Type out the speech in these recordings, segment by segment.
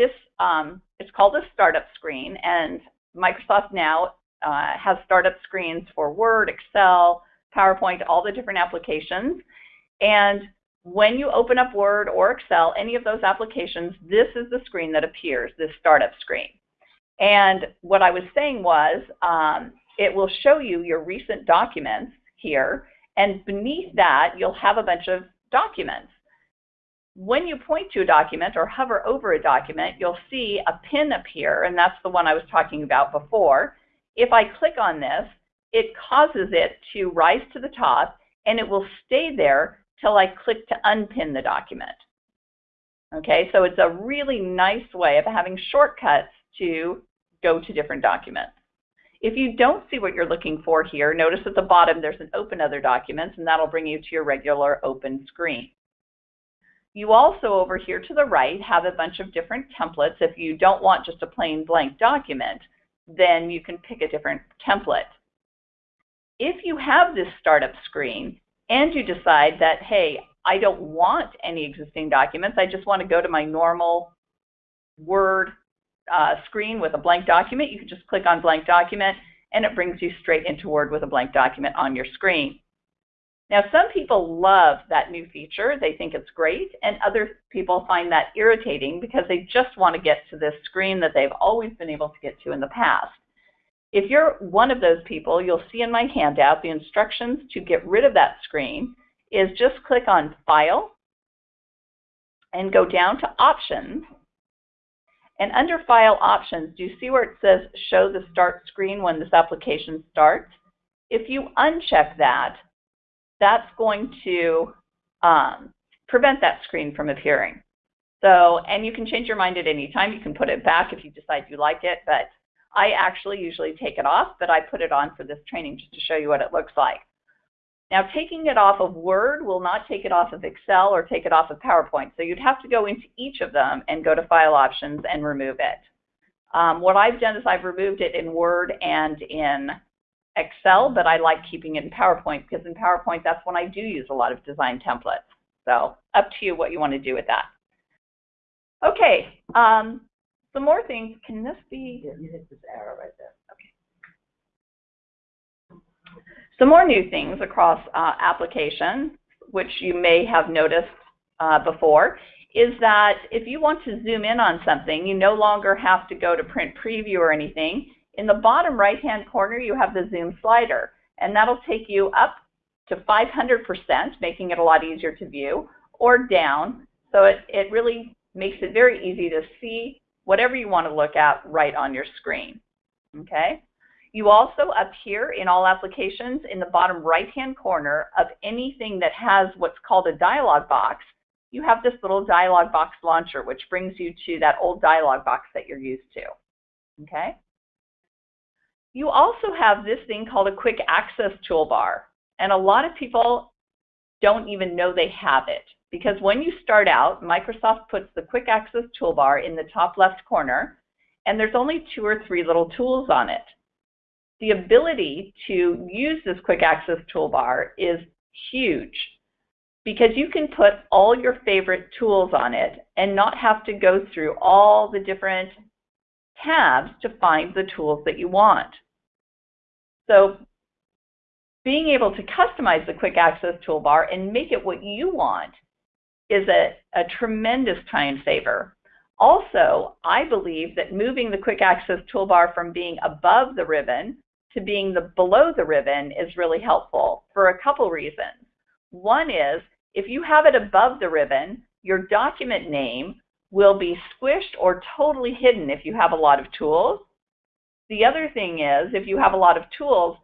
this, um, it's called a startup screen, and Microsoft now uh, has startup screens for Word, Excel, PowerPoint, all the different applications. And when you open up Word or Excel, any of those applications, this is the screen that appears, this startup screen. And what I was saying was, um, it will show you your recent documents here, and beneath that, you'll have a bunch of documents. When you point to a document or hover over a document, you'll see a pin appear, and that's the one I was talking about before. If I click on this, it causes it to rise to the top, and it will stay there till I click to unpin the document. Okay, so it's a really nice way of having shortcuts to go to different documents. If you don't see what you're looking for here, notice at the bottom there's an Open Other Documents, and that'll bring you to your regular open screen. You also over here to the right have a bunch of different templates. If you don't want just a plain blank document, then you can pick a different template. If you have this startup screen and you decide that, hey, I don't want any existing documents, I just want to go to my normal Word uh, screen with a blank document, you can just click on blank document and it brings you straight into Word with a blank document on your screen. Now, some people love that new feature. They think it's great, and other people find that irritating because they just want to get to this screen that they've always been able to get to in the past. If you're one of those people, you'll see in my handout the instructions to get rid of that screen is just click on File and go down to Options and under File Options, do you see where it says Show the Start Screen when this application starts? If you uncheck that, that's going to um, prevent that screen from appearing. So, and you can change your mind at any time. You can put it back if you decide you like it, but I actually usually take it off, but I put it on for this training just to show you what it looks like. Now, taking it off of Word will not take it off of Excel or take it off of PowerPoint. So you'd have to go into each of them and go to File Options and remove it. Um, what I've done is I've removed it in Word and in Excel, but I like keeping it in PowerPoint because in PowerPoint, that's when I do use a lot of design templates. So up to you what you want to do with that. Okay, um, some more things. Can this be? Yeah, you hit this arrow right there. Okay. Some more new things across uh, applications, which you may have noticed uh, before, is that if you want to zoom in on something, you no longer have to go to print preview or anything. In the bottom right-hand corner, you have the zoom slider, and that'll take you up to 500%, making it a lot easier to view, or down. So it, it really makes it very easy to see whatever you want to look at right on your screen. Okay? You also up here in all applications in the bottom right-hand corner of anything that has what's called a dialog box, you have this little dialog box launcher, which brings you to that old dialog box that you're used to. Okay? You also have this thing called a quick access toolbar. And a lot of people don't even know they have it. Because when you start out, Microsoft puts the quick access toolbar in the top left corner, and there's only two or three little tools on it the ability to use this quick access toolbar is huge because you can put all your favorite tools on it and not have to go through all the different tabs to find the tools that you want. So being able to customize the quick access toolbar and make it what you want is a, a tremendous time saver. Also, I believe that moving the quick access toolbar from being above the ribbon to being the below the ribbon is really helpful for a couple reasons. One is if you have it above the ribbon, your document name will be squished or totally hidden if you have a lot of tools. The other thing is if you have a lot of tools,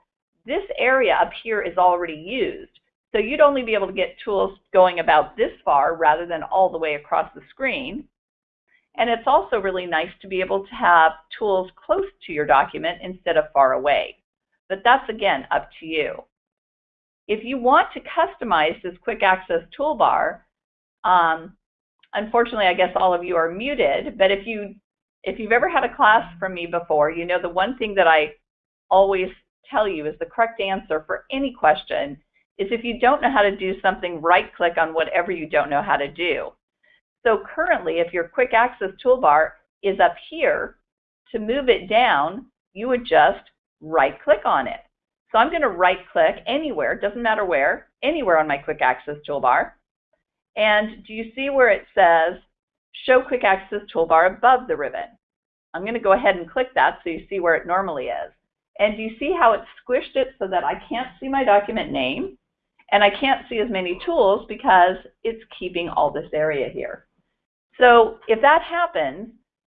this area up here is already used. So you'd only be able to get tools going about this far rather than all the way across the screen. And it's also really nice to be able to have tools close to your document instead of far away. But that's, again, up to you. If you want to customize this quick access toolbar, um, unfortunately, I guess all of you are muted, but if, you, if you've ever had a class from me before, you know the one thing that I always tell you is the correct answer for any question is if you don't know how to do something, right-click on whatever you don't know how to do. So currently, if your quick access toolbar is up here. To move it down, you would just right click on it. So I'm going to right click anywhere, doesn't matter where, anywhere on my quick access toolbar. And do you see where it says show quick access toolbar above the ribbon? I'm going to go ahead and click that so you see where it normally is. And do you see how it squished it so that I can't see my document name and I can't see as many tools because it's keeping all this area here. So if that happens,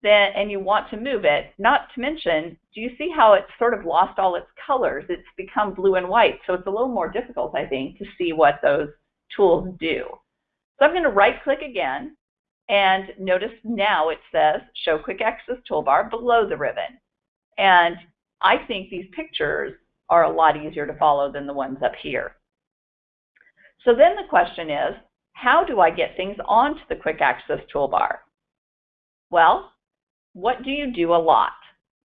then and you want to move it, not to mention, do you see how it's sort of lost all its colors? It's become blue and white, so it's a little more difficult, I think, to see what those tools do. So I'm going to right click again, and notice now it says Show Quick Access Toolbar below the ribbon. And I think these pictures are a lot easier to follow than the ones up here. So then the question is, how do I get things onto the Quick Access Toolbar? Well, what do you do a lot?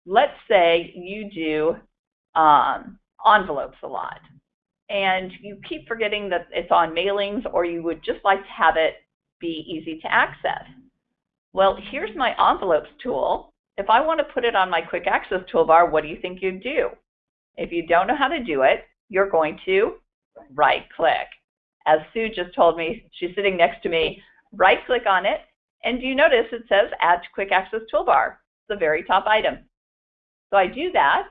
Let's say you do um, envelopes a lot and you keep forgetting that it's on mailings or you would just like to have it be easy to access. Well, here's my envelopes tool. If I want to put it on my quick access toolbar, what do you think you'd do? If you don't know how to do it, you're going to right click. As Sue just told me, she's sitting next to me, right click on it and do you notice it says Add to Quick Access Toolbar, the very top item. So I do that,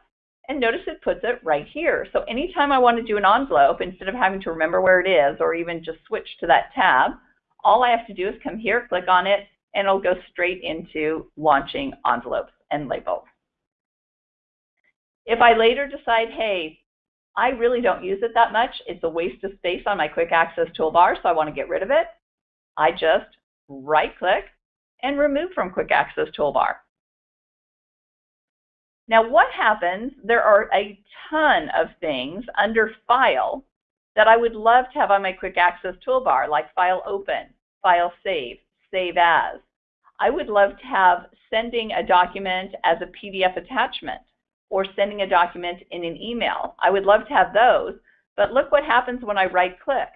and notice it puts it right here. So anytime I want to do an envelope, instead of having to remember where it is or even just switch to that tab, all I have to do is come here, click on it, and it'll go straight into launching envelopes and labels. If I later decide, hey, I really don't use it that much, it's a waste of space on my quick access toolbar, so I want to get rid of it, I just right-click, and remove from Quick Access Toolbar. Now what happens, there are a ton of things under File that I would love to have on my Quick Access Toolbar, like File Open, File Save, Save As. I would love to have sending a document as a PDF attachment or sending a document in an email. I would love to have those, but look what happens when I right-click.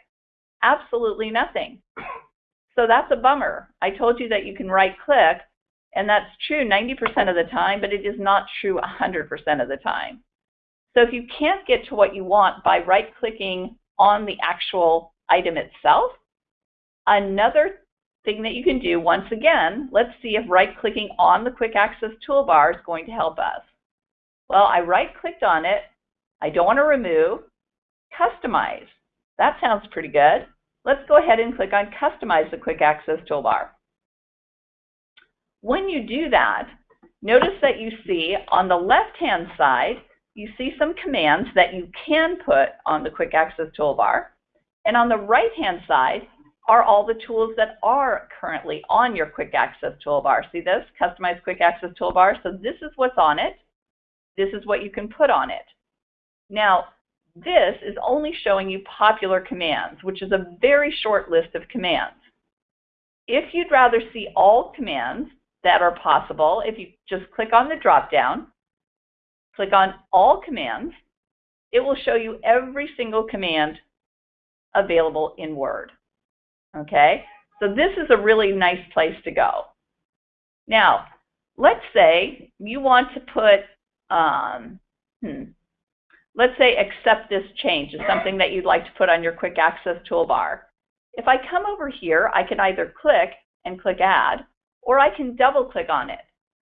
Absolutely nothing. So that's a bummer. I told you that you can right click, and that's true 90% of the time, but it is not true 100% of the time. So if you can't get to what you want by right clicking on the actual item itself, another thing that you can do, once again, let's see if right clicking on the quick access toolbar is going to help us. Well, I right clicked on it. I don't want to remove. Customize. That sounds pretty good. Let's go ahead and click on Customize the Quick Access Toolbar. When you do that, notice that you see on the left-hand side, you see some commands that you can put on the Quick Access Toolbar. And on the right-hand side are all the tools that are currently on your Quick Access Toolbar. See this? Customize Quick Access Toolbar. So this is what's on it. This is what you can put on it. Now, this is only showing you popular commands, which is a very short list of commands. If you'd rather see all commands that are possible, if you just click on the drop-down, click on All Commands, it will show you every single command available in Word. Okay, so this is a really nice place to go. Now, let's say you want to put, um, hmm, Let's say accept this change is something that you'd like to put on your quick access toolbar. If I come over here, I can either click and click add, or I can double click on it.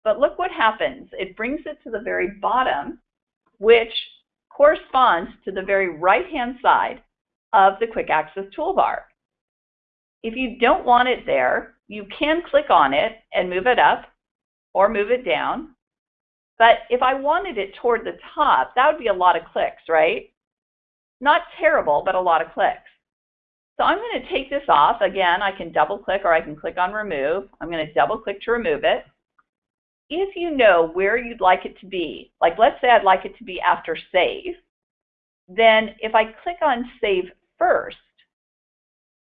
But look what happens. It brings it to the very bottom, which corresponds to the very right-hand side of the quick access toolbar. If you don't want it there, you can click on it and move it up or move it down but if I wanted it toward the top, that would be a lot of clicks, right? Not terrible, but a lot of clicks. So I'm going to take this off. Again, I can double click or I can click on remove. I'm going to double click to remove it. If you know where you'd like it to be, like let's say I'd like it to be after save, then if I click on save first,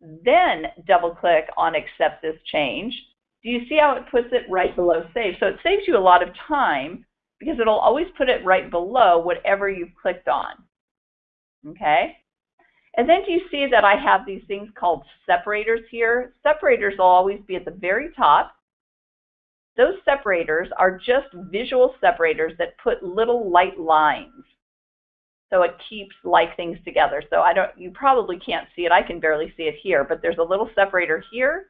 then double click on accept this change, do you see how it puts it right below save? So it saves you a lot of time because it'll always put it right below whatever you've clicked on. Okay? And then do you see that I have these things called separators here? Separators will always be at the very top. those separators are just visual separators that put little light lines. So it keeps like things together. So I don't, you probably can't see it. I can barely see it here, but there's a little separator here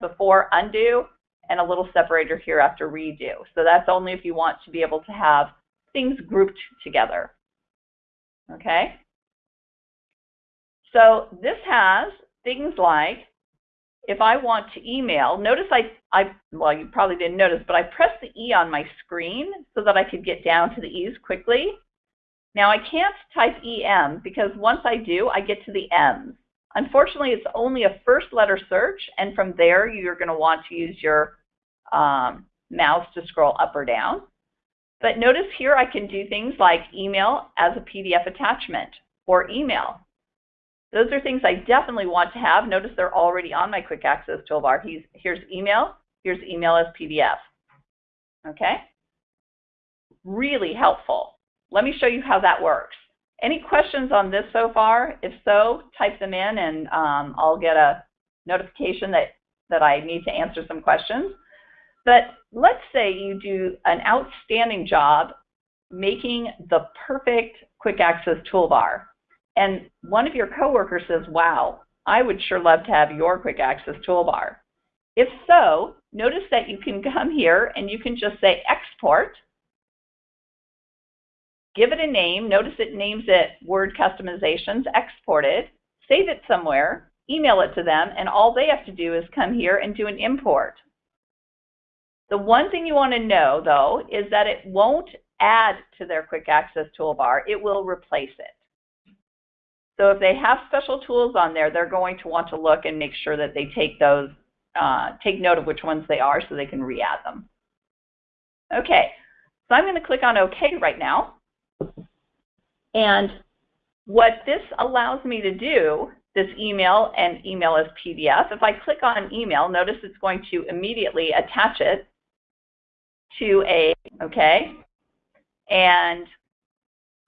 before undo and a little separator here after redo. So that's only if you want to be able to have things grouped together. Okay? So this has things like if I want to email, notice I, I, well, you probably didn't notice, but I pressed the E on my screen so that I could get down to the E's quickly. Now I can't type EM because once I do, I get to the M's. Unfortunately, it's only a first letter search, and from there, you're going to want to use your um, mouse to scroll up or down. But notice here I can do things like email as a PDF attachment or email. Those are things I definitely want to have. Notice they're already on my quick access toolbar. He's, here's email, here's email as PDF. Okay? Really helpful. Let me show you how that works. Any questions on this so far? If so, type them in and um, I'll get a notification that, that I need to answer some questions. But let's say you do an outstanding job making the perfect quick access toolbar. And one of your coworkers says, wow, I would sure love to have your quick access toolbar. If so, notice that you can come here and you can just say export, give it a name, notice it names it Word Customizations, exported, save it somewhere, email it to them, and all they have to do is come here and do an import. The one thing you want to know, though, is that it won't add to their quick access toolbar. It will replace it. So if they have special tools on there, they're going to want to look and make sure that they take those, uh, take note of which ones they are so they can re-add them. Okay, so I'm going to click on OK right now. And what this allows me to do, this email and email as PDF, if I click on email, notice it's going to immediately attach it to a, okay? And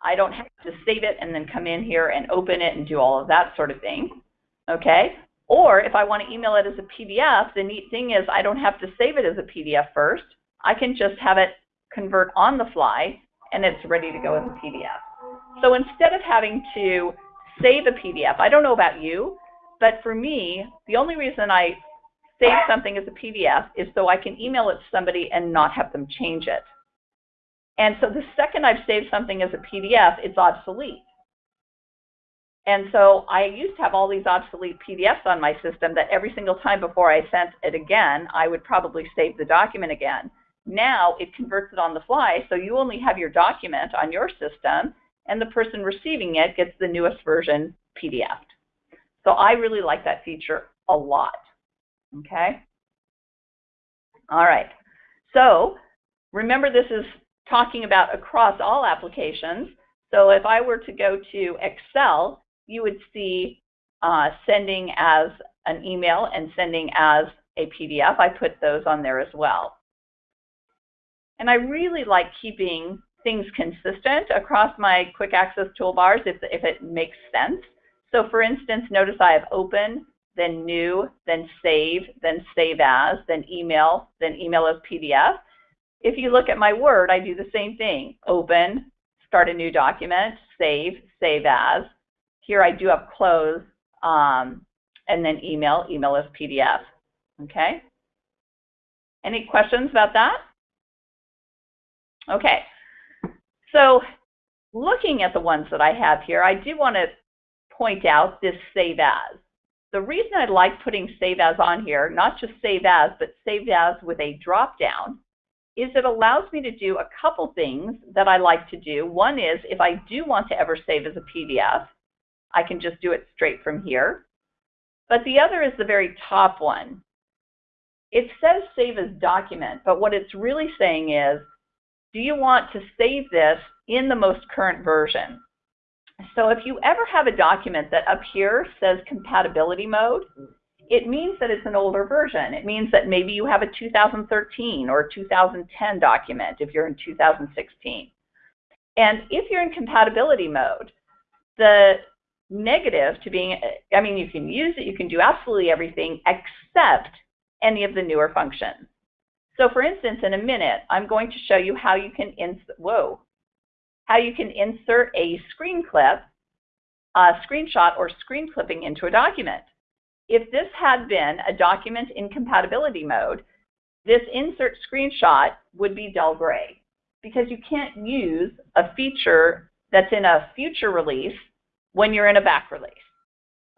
I don't have to save it and then come in here and open it and do all of that sort of thing, okay? Or if I want to email it as a PDF, the neat thing is I don't have to save it as a PDF first. I can just have it convert on the fly and it's ready to go as a PDF. So instead of having to save a PDF, I don't know about you, but for me, the only reason I save something as a PDF is so I can email it to somebody and not have them change it. And so the second I've saved something as a PDF, it's obsolete. And so I used to have all these obsolete PDFs on my system that every single time before I sent it again, I would probably save the document again. Now it converts it on the fly, so you only have your document on your system, and the person receiving it gets the newest version PDF. So I really like that feature a lot. Okay? All right. So remember this is talking about across all applications. So if I were to go to Excel, you would see uh, sending as an email and sending as a PDF. I put those on there as well. And I really like keeping things consistent across my quick access toolbars if, if it makes sense. So for instance, notice I have open, then new, then save, then save as, then email, then email as PDF. If you look at my Word, I do the same thing. Open, start a new document, save, save as. Here I do have close, um, and then email, email as PDF. Okay? Any questions about that? Okay. So looking at the ones that I have here, I do want to point out this save as. The reason I like putting save as on here, not just save as, but save as with a drop down, is it allows me to do a couple things that I like to do. One is if I do want to ever save as a PDF, I can just do it straight from here. But the other is the very top one. It says save as document, but what it's really saying is, do you want to save this in the most current version? So if you ever have a document that up here says compatibility mode, it means that it's an older version. It means that maybe you have a 2013 or 2010 document if you're in 2016. And if you're in compatibility mode, the negative to being, I mean, you can use it, you can do absolutely everything except any of the newer functions. So for instance, in a minute, I'm going to show you how you can insert, whoa, how you can insert a screen clip, a screenshot or screen clipping into a document. If this had been a document in compatibility mode, this insert screenshot would be dull gray because you can't use a feature that's in a future release when you're in a back release.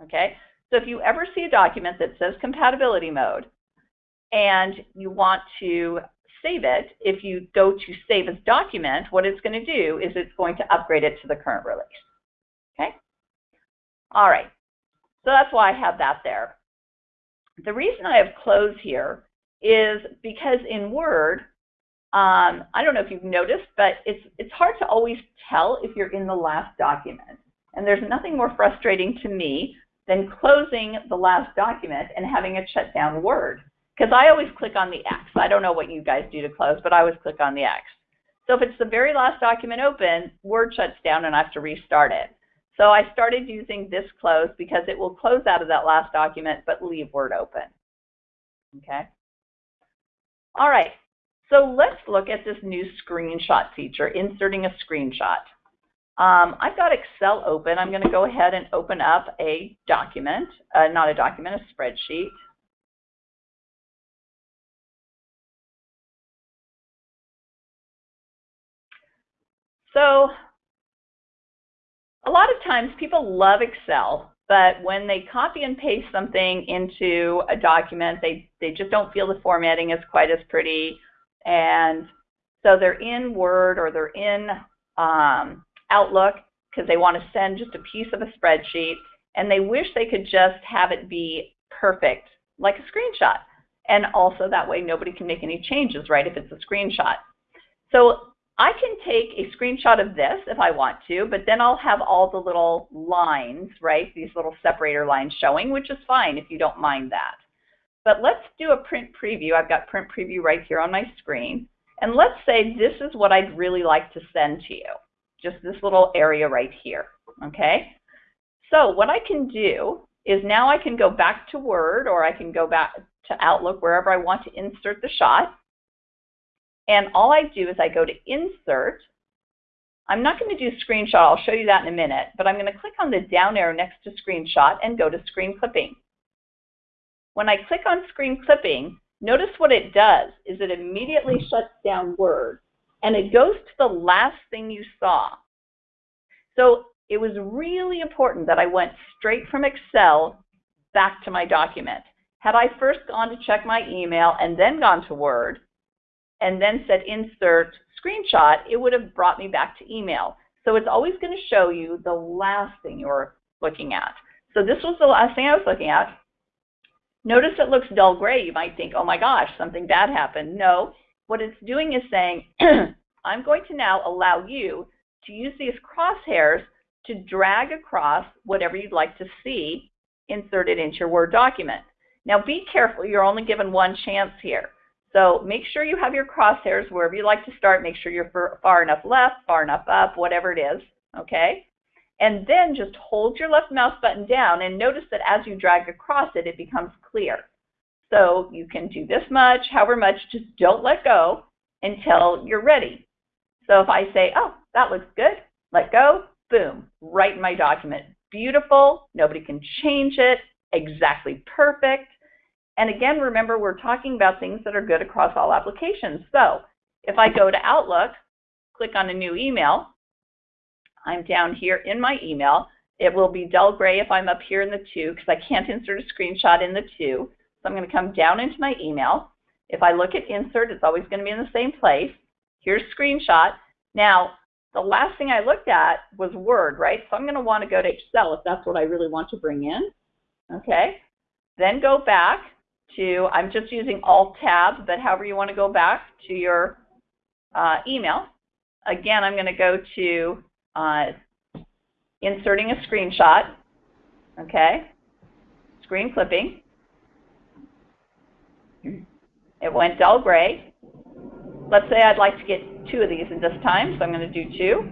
Okay, so if you ever see a document that says compatibility mode and you want to save it, if you go to save as document, what it's going to do is it's going to upgrade it to the current release. Okay? All right. So that's why I have that there. The reason I have close here is because in Word, um, I don't know if you've noticed, but it's, it's hard to always tell if you're in the last document. And there's nothing more frustrating to me than closing the last document and having it shut down Word. Because I always click on the X. I don't know what you guys do to close, but I always click on the X. So if it's the very last document open, Word shuts down and I have to restart it. So I started using this close because it will close out of that last document but leave Word open. Okay. All right. So let's look at this new screenshot feature, inserting a screenshot. Um, I've got Excel open. I'm going to go ahead and open up a document, uh, not a document, a spreadsheet. So a lot of times people love Excel, but when they copy and paste something into a document, they, they just don't feel the formatting is quite as pretty. And so they're in Word or they're in um, Outlook because they want to send just a piece of a spreadsheet and they wish they could just have it be perfect, like a screenshot. And also that way nobody can make any changes, right, if it's a screenshot. So I can take a screenshot of this if I want to, but then I'll have all the little lines, right, these little separator lines showing, which is fine if you don't mind that. But let's do a print preview. I've got print preview right here on my screen. And let's say this is what I'd really like to send to you, just this little area right here, okay? So what I can do is now I can go back to Word or I can go back to Outlook, wherever I want to insert the shot. And all I do is I go to Insert. I'm not going to do Screenshot. I'll show you that in a minute. But I'm going to click on the down arrow next to Screenshot and go to Screen Clipping. When I click on Screen Clipping, notice what it does is it immediately shuts down Word. And it goes to the last thing you saw. So it was really important that I went straight from Excel back to my document. Had I first gone to check my email and then gone to Word, and then said insert screenshot, it would have brought me back to email. So it's always going to show you the last thing you're looking at. So this was the last thing I was looking at. Notice it looks dull gray. You might think, oh my gosh, something bad happened. No, what it's doing is saying, I'm going to now allow you to use these crosshairs to drag across whatever you'd like to see inserted into your Word document. Now be careful, you're only given one chance here. So make sure you have your crosshairs wherever you like to start. Make sure you're far enough left, far enough up, whatever it is, okay? And then just hold your left mouse button down and notice that as you drag across it, it becomes clear. So you can do this much, however much, just don't let go until you're ready. So if I say, oh, that looks good, let go, boom, right in my document. Beautiful, nobody can change it, exactly perfect. And again, remember, we're talking about things that are good across all applications. So if I go to Outlook, click on a new email, I'm down here in my email. It will be dull gray if I'm up here in the To because I can't insert a screenshot in the To. So I'm going to come down into my email. If I look at insert, it's always going to be in the same place. Here's screenshot. Now, the last thing I looked at was Word, right? So I'm going to want to go to Excel if that's what I really want to bring in. Okay. Then go back to, I'm just using Alt-Tab, but however you want to go back to your uh, email. Again, I'm going to go to uh, inserting a screenshot, okay, screen clipping. It went dull gray. Let's say I'd like to get two of these in this time, so I'm going to do two.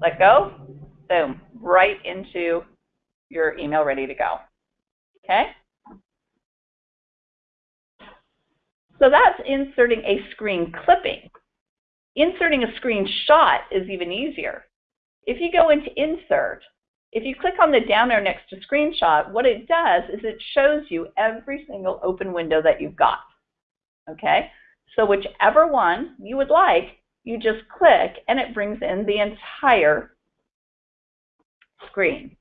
Let go, boom, right into your email ready to go. Okay? So that's inserting a screen clipping. Inserting a screenshot is even easier. If you go into Insert, if you click on the down arrow next to Screenshot, what it does is it shows you every single open window that you've got. Okay? So whichever one you would like, you just click and it brings in the entire screen.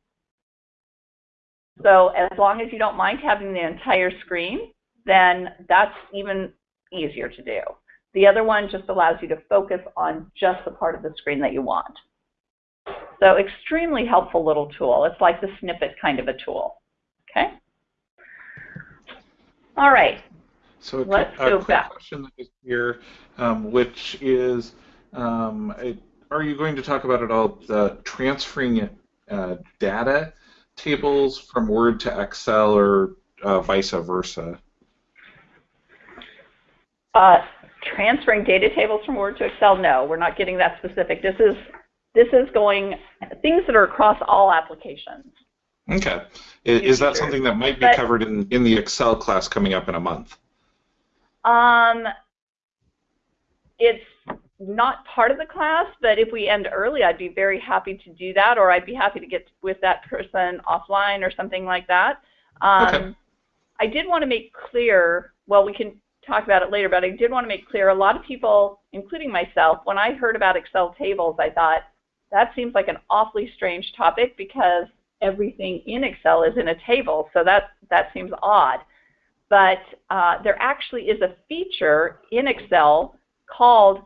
So as long as you don't mind having the entire screen, then that's even easier to do. The other one just allows you to focus on just the part of the screen that you want. So extremely helpful little tool. It's like the snippet kind of a tool. Okay? All right. So a, Let's a go quick back. question that is here, um, which is, um, it- are you going to talk about at all the transferring uh, data tables from Word to Excel or uh, vice versa? Uh, transferring data tables from Word to Excel, no, we're not getting that specific. This is this is going things that are across all applications. Okay. Is, is that something that might be But- covered in, in the Excel class coming up in a month? Um, it's not part of the class, but if we end early, I'd be very happy to do that, or I'd be happy to get with that person offline or something like that. Um, Okay. I did want to make clear, well, we can talk about it later, but I did want to make clear a lot of people, including myself, when I heard about Excel tables, I thought that seems like an awfully strange topic because everything in Excel is in a table, so that, that seems odd but uh, there actually is a feature in Excel called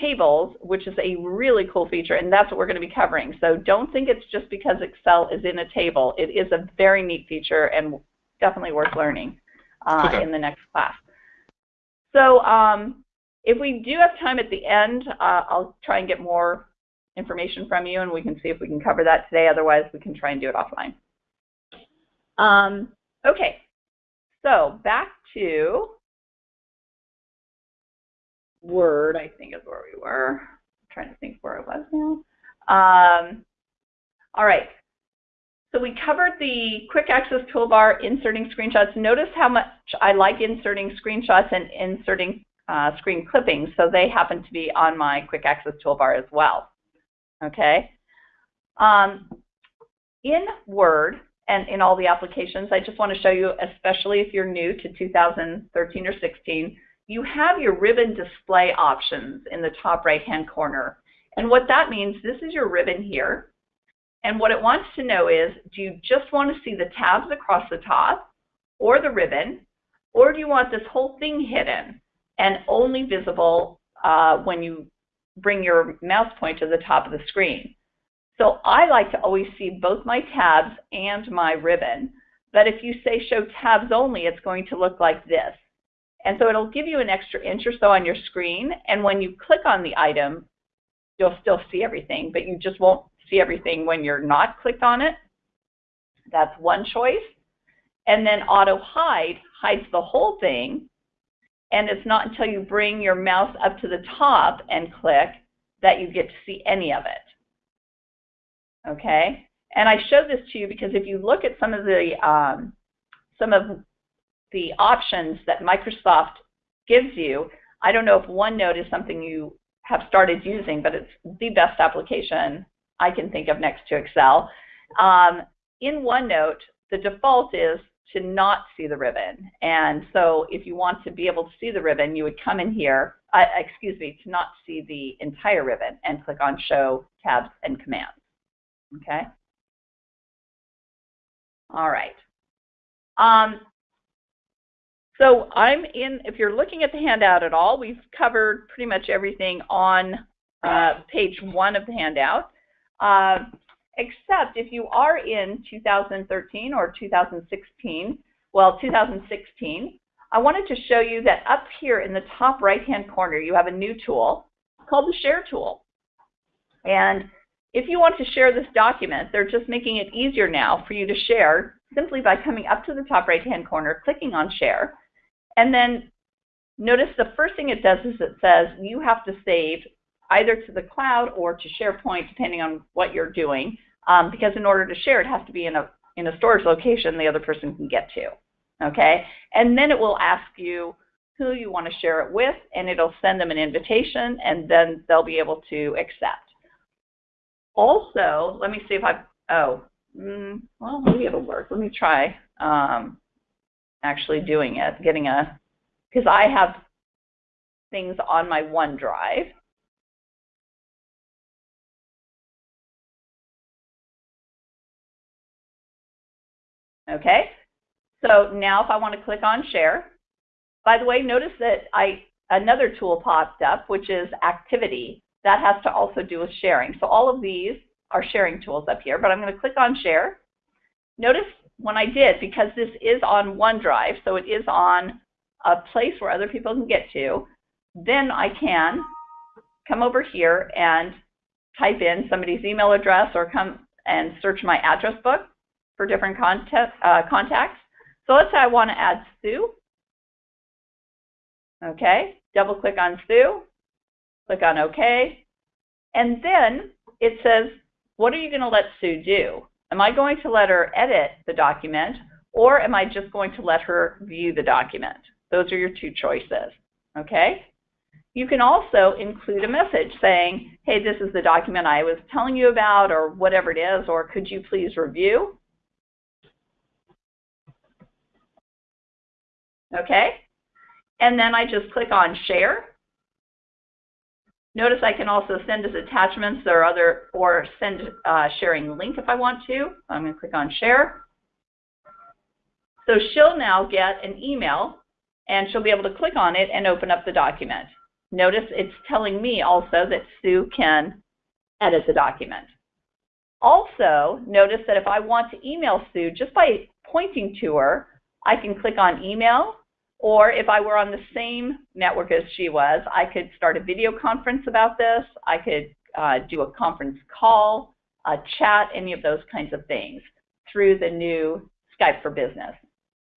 tables, which is a really cool feature, and that's what we're going to be covering. So don't think it's just because Excel is in a table. It is a very neat feature and definitely worth learning uh, Okay. in the next class. So um, if we do have time at the end, uh, I'll try and get more information from you, and we can see if we can cover that today. Otherwise, we can try and do it offline. Um, okay, so back to Word, I think is where we were. I'm trying to think where it was now. Um, all right. So we covered the quick access toolbar, inserting screenshots. Notice how much I like inserting screenshots and inserting uh, screen clippings. So they happen to be on my quick access toolbar as well. Okay. Um, in Word and in all the applications, I just want to show you, especially if you're new to 2013 or 16, you have your ribbon display options in the top right-hand corner. And what that means, this is your ribbon here. And what it wants to know is, do you just want to see the tabs across the top or the ribbon, or do you want this whole thing hidden and only visible uh, when you bring your mouse point to the top of the screen? So I like to always see both my tabs and my ribbon. But if you say show tabs only, it's going to look like this. And so it'll give you an extra inch or so on your screen. And when you click on the item, you'll still see everything, but you just won't see everything when you're not clicked on it. That's one choice. And then auto hide hides the whole thing. And it's not until you bring your mouse up to the top and click that you get to see any of it. Okay? And I show this to you because if you look at some of the um, some of the options that Microsoft gives you, I don't know if OneNote is something you have started using, but it's the best application I can think of next to Excel. Um, in OneNote, the default is to not see the ribbon. And so if you want to be able to see the ribbon, you would come in here, uh, excuse me, to not see the entire ribbon and click on Show Tabs and Commands. Okay? All right. Um, so I'm in, if you're looking at the handout at all, we've covered pretty much everything on uh, page one of the handout, uh, except if you are in 2013 or 2016, well, 2016, I wanted to show you that up here in the top right-hand corner, you have a new tool called the Share tool. And if you want to share this document, they're just making it easier now for you to share simply by coming up to the top right-hand corner, clicking on Share, and then notice the first thing it does is it says you have to save either to the cloud or to SharePoint, depending on what you're doing, um, because in order to share, it has to be in a, in a storage location the other person can get to. Okay? And then it will ask you who you want to share it with, and it'll send them an invitation, and then they'll be able to accept. Also, let me see if I've, oh, mm, well, maybe it'll work. Let me try um, actually doing it, getting a, because I have things on my OneDrive. Okay, so now if I want to click on share, by the way, notice that I another tool popped up, which is activity. That has to also do with sharing. So all of these are sharing tools up here, but I'm going to click on share. Notice when I did, because this is on OneDrive, so it is on a place where other people can get to, then I can come over here and type in somebody's email address or come and search my address book for different contact, uh, contacts. So let's say I want to add Sue. Okay, double click on Sue, click on OK, and then it says, what are you going to let Sue do? Am I going to let her edit the document, or am I just going to let her view the document? Those are your two choices, okay? You can also include a message saying, hey, this is the document I was telling you about, or whatever it is, or could you please review? Okay, and then I just click on share. Notice I can also send as attachments or other or send uh, sharing link if I want to. I'm going to click on share. So she'll now get an email and she'll be able to click on it and open up the document. Notice it's telling me also that Sue can edit the document. Also, notice that if I want to email Sue, just by pointing to her, I can click on email or if I were on the same network as she was, I could start a video conference about this. I could uh, do a conference call, a chat, any of those kinds of things through the new Skype for Business.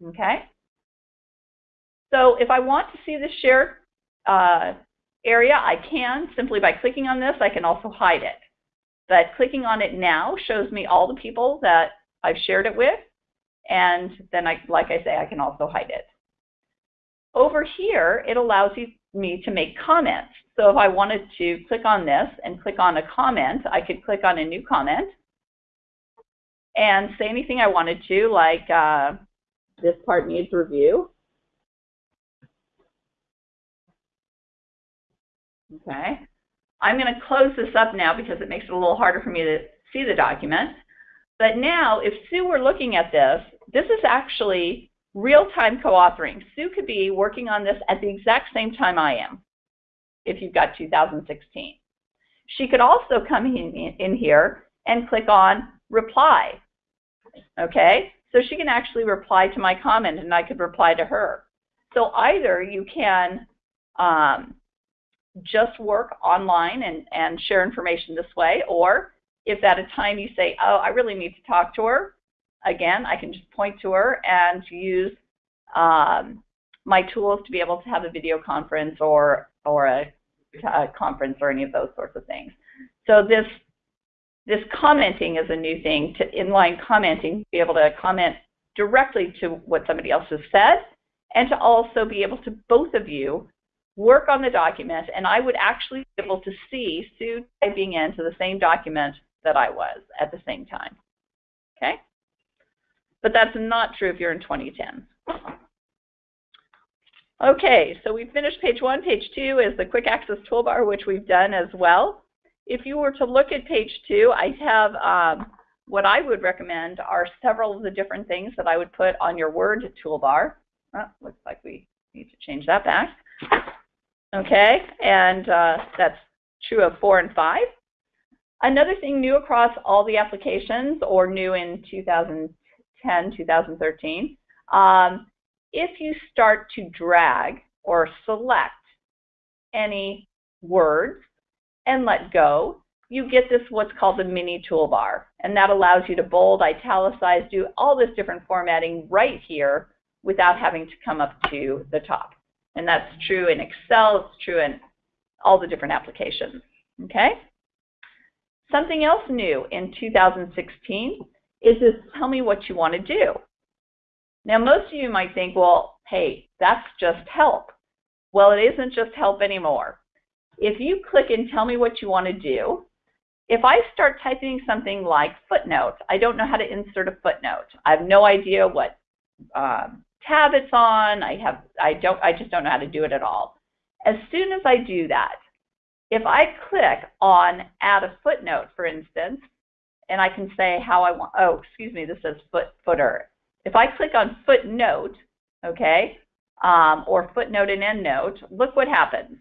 Okay? So if I want to see the share uh, area, I can simply by clicking on this. I can also hide it. But clicking on it now shows me all the people that I've shared it with. And then, I, like I say, I can also hide it. Over here, it allows you, me to make comments. So if I wanted to click on this and click on a comment, I could click on a new comment and say anything I wanted to, like uh, this part needs review. Okay. I'm going to close this up now because it makes it a little harder for me to see the document. But now, if Sue were looking at this, this is actually Real-time co-authoring. Sue could be working on this at the exact same time I am, if you've got 2016. She could also come in, in here and click on reply. Okay, so she can actually reply to my comment and I could reply to her. So either you can um, just work online and, and share information this way, or if at a time you say, oh, I really need to talk to her, again, I can just point to her and use um, my tools to be able to have a video conference or, or a, a conference or any of those sorts of things. So this, this commenting is a new thing, to inline commenting, be able to comment directly to what somebody else has said, and to also be able to, both of you, work on the document, and I would actually be able to see Sue typing into the same document that I was at the same time. Okay? But that's not true if you're in 2010. Okay, so we've finished page one. Page two is the quick access toolbar, which we've done as well. If you were to look at page two, I have um, what I would recommend are several of the different things that I would put on your Word toolbar. Oh, looks like we need to change that back. Okay, and uh, that's true of four and five. Another thing new across all the applications, or new in 2000, 10, 2013, um, if you start to drag or select any words and let go, you get this what's called the mini toolbar. And that allows you to bold, italicize, do all this different formatting right here without having to come up to the top. And that's true in Excel, it's true in all the different applications. Okay? Something else new in 2016 is this tell me what you want to do. Now, most of you might think, well, hey, that's just help. Well, it isn't just help anymore. If you click and tell me what you want to do, if I start typing something like footnote, I don't know how to insert a footnote. I have no idea what um, tab it's on. I have, I don't, I just don't know how to do it at all. As soon as I do that, if I click on add a footnote, for instance, and I can say how I want, oh, excuse me, this says foot, footer. If I click on footnote, okay, um, or footnote and endnote, look what happens.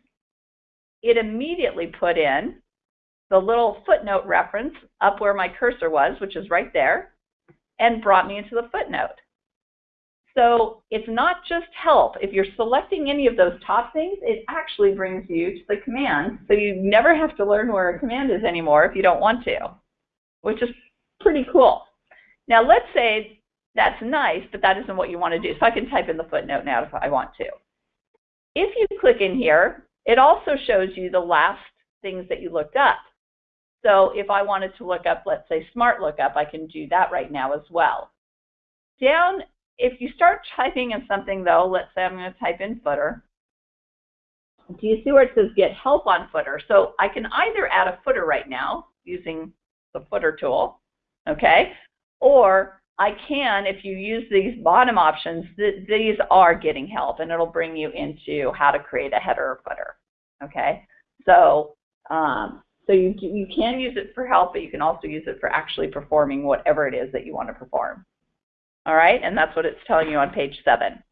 It immediately put in the little footnote reference up where my cursor was, which is right there, and brought me into the footnote. So it's not just help. If you're selecting any of those top things, it actually brings you to the command. So you never have to learn where a command is anymore if you don't want to, which is pretty cool. Now let's say that's nice, but that isn't what you want to do. So I can type in the footnote now if I want to. If you click in here, it also shows you the last things that you looked up. So if I wanted to look up, let's say smart lookup, I can do that right now as well. Down if you start typing in something though, let's say I'm going to type in footer. Do you see where it says get help on footer? So I can either add a footer right now using the footer tool, okay? Or I can, if you use these bottom options, th these are getting help and it'll bring you into how to create a header or footer, okay? So, um, so you, you can use it for help, but you can also use it for actually performing whatever it is that you want to perform. All right, and that's what it's telling you on page seven.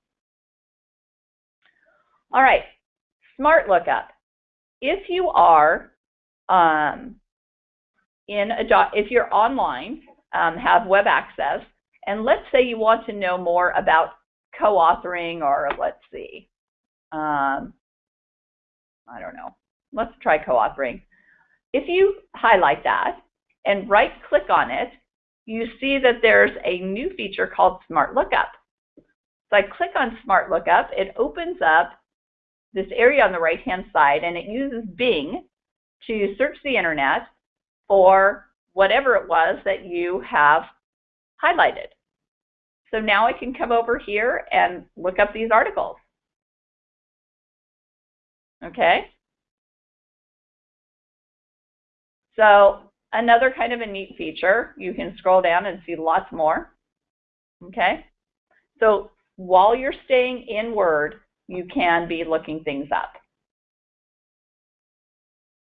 All right, smart lookup. If you are um, in a doc, if you're online, um, have web access, and let's say you want to know more about co-authoring or let's see, um, I don't know, let's try co-authoring. If you highlight that and right click on it, you see that there's a new feature called Smart Lookup. So I click on Smart Lookup, it opens up this area on the right-hand side, and it uses Bing to search the internet for whatever it was that you have highlighted. So now I can come over here and look up these articles. Okay? So Another kind of a neat feature, you can scroll down and see lots more. Okay? So while you're staying in Word, you can be looking things up.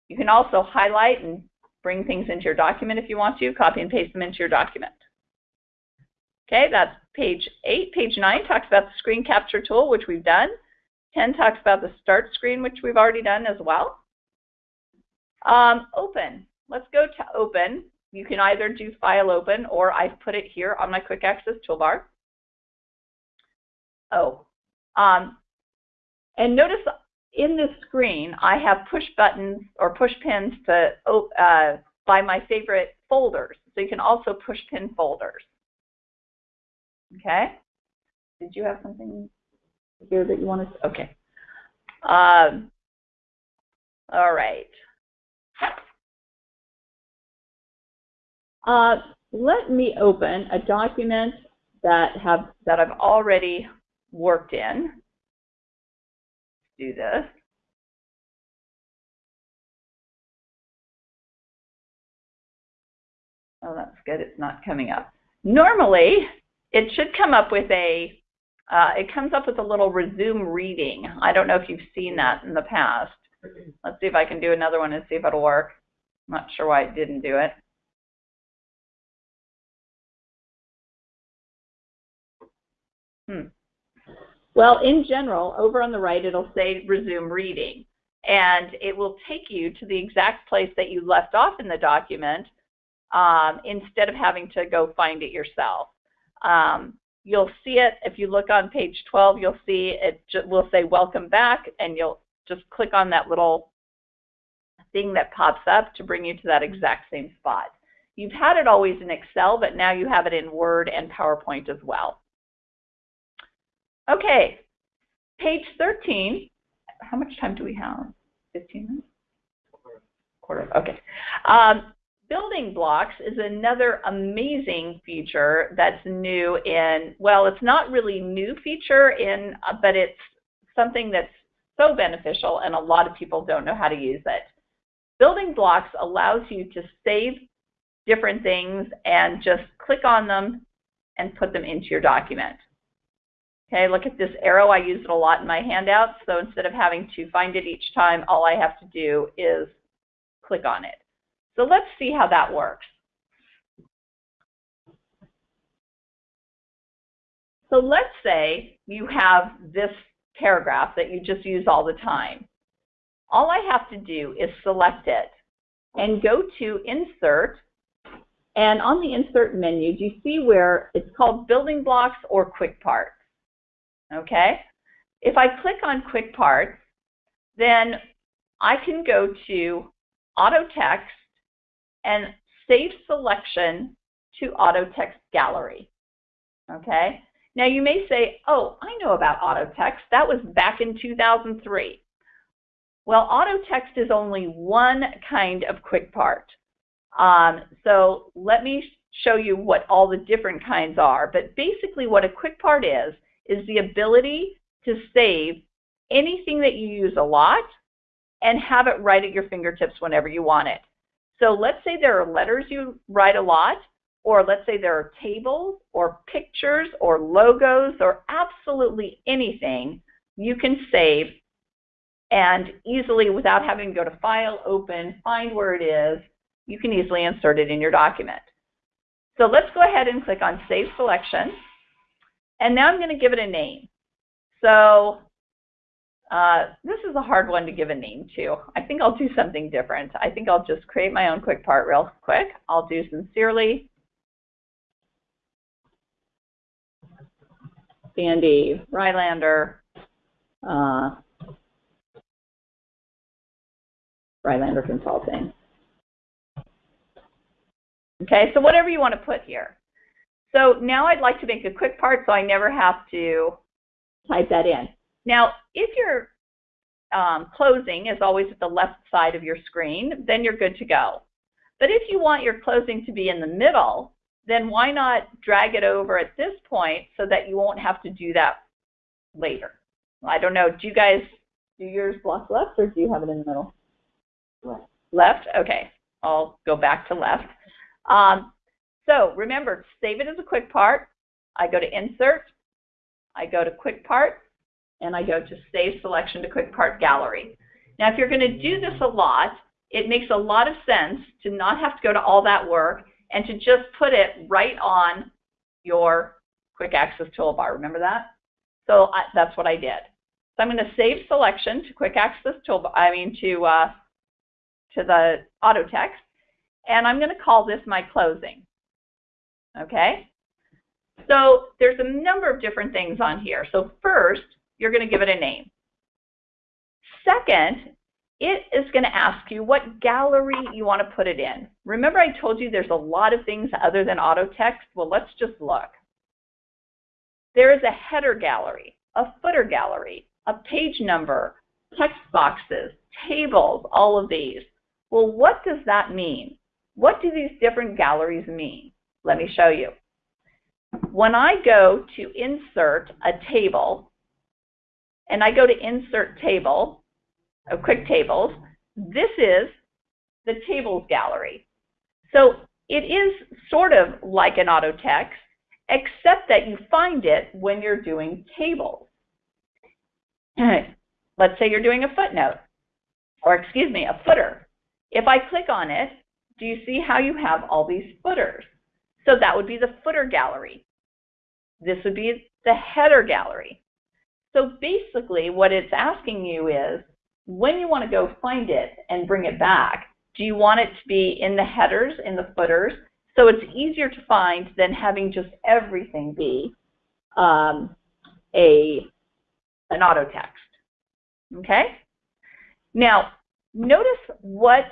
You can also highlight and bring things into your document if you want to, copy and paste them into your document. Okay, that's page 8. Page 9 talks about the screen capture tool, which we've done. 10 talks about the start screen, which we've already done as well. Um, open. Let's go to open. You can either do file open or I've put it here on my quick access toolbar. Oh, um, and notice in this screen, I have push buttons or push pins to uh, by my favorite folders. So you can also push pin folders. Okay. Did you have something here that you wanted to? Okay. Um, all right. Uh, let me open a document that have that I've already worked in. Do this. Oh, that's good. It's not coming up. Normally, it should come up with a, uh, it comes up with a little resume reading. I don't know if you've seen that in the past. Let's see if I can do another one and see if it'll work. I'm not sure why it didn't do it. Hmm. Well, in general, over on the right, it'll say resume reading. And it will take you to the exact place that you left off in the document um, instead of having to go find it yourself. Um, you'll see it, if you look on page 12, you'll see it will say welcome back, and you'll just click on that little thing that pops up to bring you to that exact same spot. You've had it always in Excel, but now you have it in Word and PowerPoint as well. Okay, page 13. How much time do we have? 15 minutes? Quarter. Okay. Um, building blocks is another amazing feature that's new in, well, it's not really new feature in, uh, but it's something that's so beneficial and a lot of people don't know how to use it. Building blocks allows you to save different things and just click on them and put them into your document. Okay, look at this arrow. I use it a lot in my handouts. So instead of having to find it each time, all I have to do is click on it. So let's see how that works. So let's say you have this paragraph that you just use all the time. All I have to do is select it and go to Insert. And on the Insert menu, do you see where it's called Building Blocks or Quick Parts? Okay? If I click on Quick Parts, then I can go to Auto Text and Save Selection to Auto Text Gallery. Okay? Now you may say, oh, I know about auto text. That was back in 2003. Well, auto text is only one kind of quick part. Um, so let me show you what all the different kinds are. But basically what a quick part is, is the ability to save anything that you use a lot and have it right at your fingertips whenever you want it. So let's say there are letters you write a lot or let's say there are tables or pictures or logos or absolutely anything you can save and easily without having to go to file, open, find where it is, you can easily insert it in your document. So let's go ahead and click on Save Selection. And now I'm going to give it a name. So uh, this is a hard one to give a name to. I think I'll do something different. I think I'll just create my own quick part real quick. I'll do Sincerely Sandy Rylander, uh, Rylander Consulting. Okay, so whatever you want to put here. So now I'd like to make a quick part so I never have to type that in. Now, if your um, closing is always at the left side of your screen, then you're good to go. But if you want your closing to be in the middle, then why not drag it over at this point so that you won't have to do that later? I don't know. Do you guys do yours block left or do you have it in the middle? Left. Left? Okay. I'll go back to left. Um, so remember, save it as a quick part. I go to Insert. I go to Quick Part. And I go to Save Selection to Quick Part Gallery. Now, if you're going to do this a lot, it makes a lot of sense to not have to go to all that work and to just put it right on your quick access toolbar. Remember that? So I, that's what I did. So I'm going to save selection to quick access toolbar, I mean to, uh, to the auto text, and I'm going to call this my closing. Okay? So there's a number of different things on here. So first, you're going to give it a name. Second, it is going to ask you what gallery you want to put it in. Remember I told you there's a lot of things other than auto text? Well, let's just look. There is a header gallery, a footer gallery, a page number, text boxes, tables, all of these. Well, what does that mean? What do these different galleries mean? Let me show you. When I go to insert a table, and I go to insert table, of quick tables. This is the tables gallery. So it is sort of like an auto text, except that you find it when you're doing tables. Let's say you're doing a footnote, or excuse me, a footer. If I click on it, do you see how you have all these footers? So that would be the footer gallery. This would be the header gallery. So basically what it's asking you is, when you want to go find it and bring it back, do you want it to be in the headers, in the footers? So it's easier to find than having just everything be um, a an auto text. Okay? Now, notice what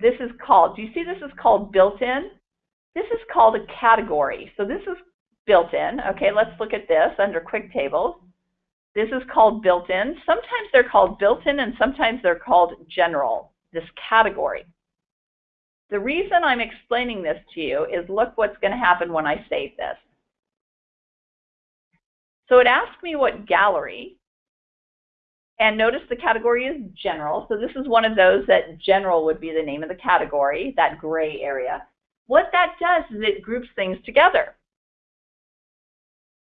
this is called. Do you see this is called built-in? This is called a category. So this is built-in. Okay, let's look at this under quick tables. This is called built-in. Sometimes they're called built-in and sometimes they're called general, this category. The reason I'm explaining this to you is look what's going to happen when I save this. So it asked me what gallery, And notice the category is general. So this is one of those that general would be the name of the category, that gray area. What that does is it groups things together.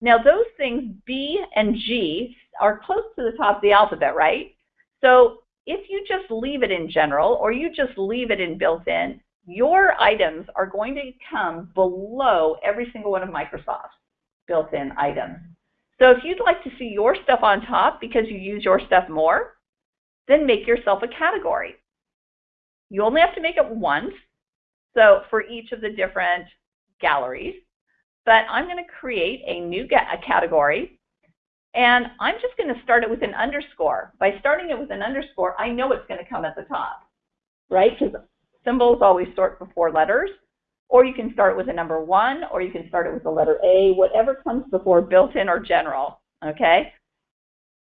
Now those things B and G are close to the top of the alphabet, right? So if you just leave it in general or you just leave it in built-in, your items are going to come below every single one of Microsoft's built-in items. So if you'd like to see your stuff on top because you use your stuff more, then make yourself a category. You only have to make it once, so for each of the different galleries. But I'm going to create a new a category, and I'm just going to start it with an underscore. By starting it with an underscore, I know it's going to come at the top, right? Because symbols always sort before letters. Or you can start with a number one, or you can start it with the letter A, whatever comes before built-in or general, okay?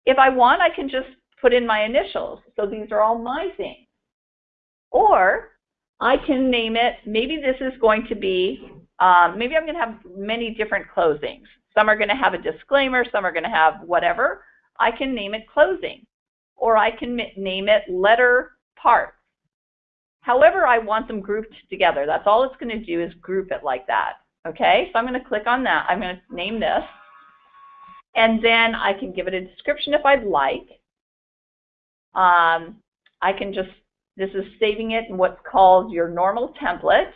If I want, I can just put in my initials. So these are all my things. Or I can name it, maybe this is going to be, um, maybe I'm going to have many different closings. Some are going to have a disclaimer, some are going to have whatever. I can name it closing. Or I can name it letter part. However I want them grouped together. That's all it's going to do is group it like that. Okay, so I'm going to click on that. I'm going to name this. And then I can give it a description if I'd like. Um, I can just, this is saving it in what's called your normal template.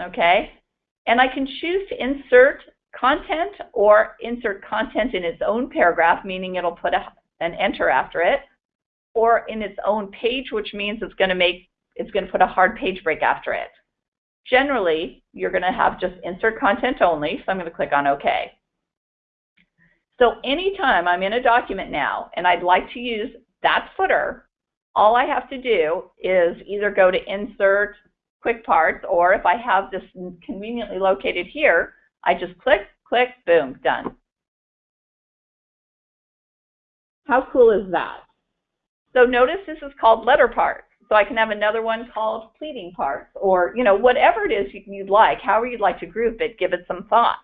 Okay, and I can choose to insert content or insert content in its own paragraph, meaning it'll put a, an enter after it, or in its own page, which means it's going to make it's going to put a hard page break after it. Generally, you're going to have just insert content only, so I'm going to click on OK. So anytime I'm in a document now and I'd like to use that footer, all I have to do is either go to Insert, Quick Parts, or if I have this conveniently located here, I just click, click, boom, done. How cool is that? So notice this is called letter part. So I can have another one called pleading parts or, you know, whatever it is you'd like, however you'd like to group it, give it some thought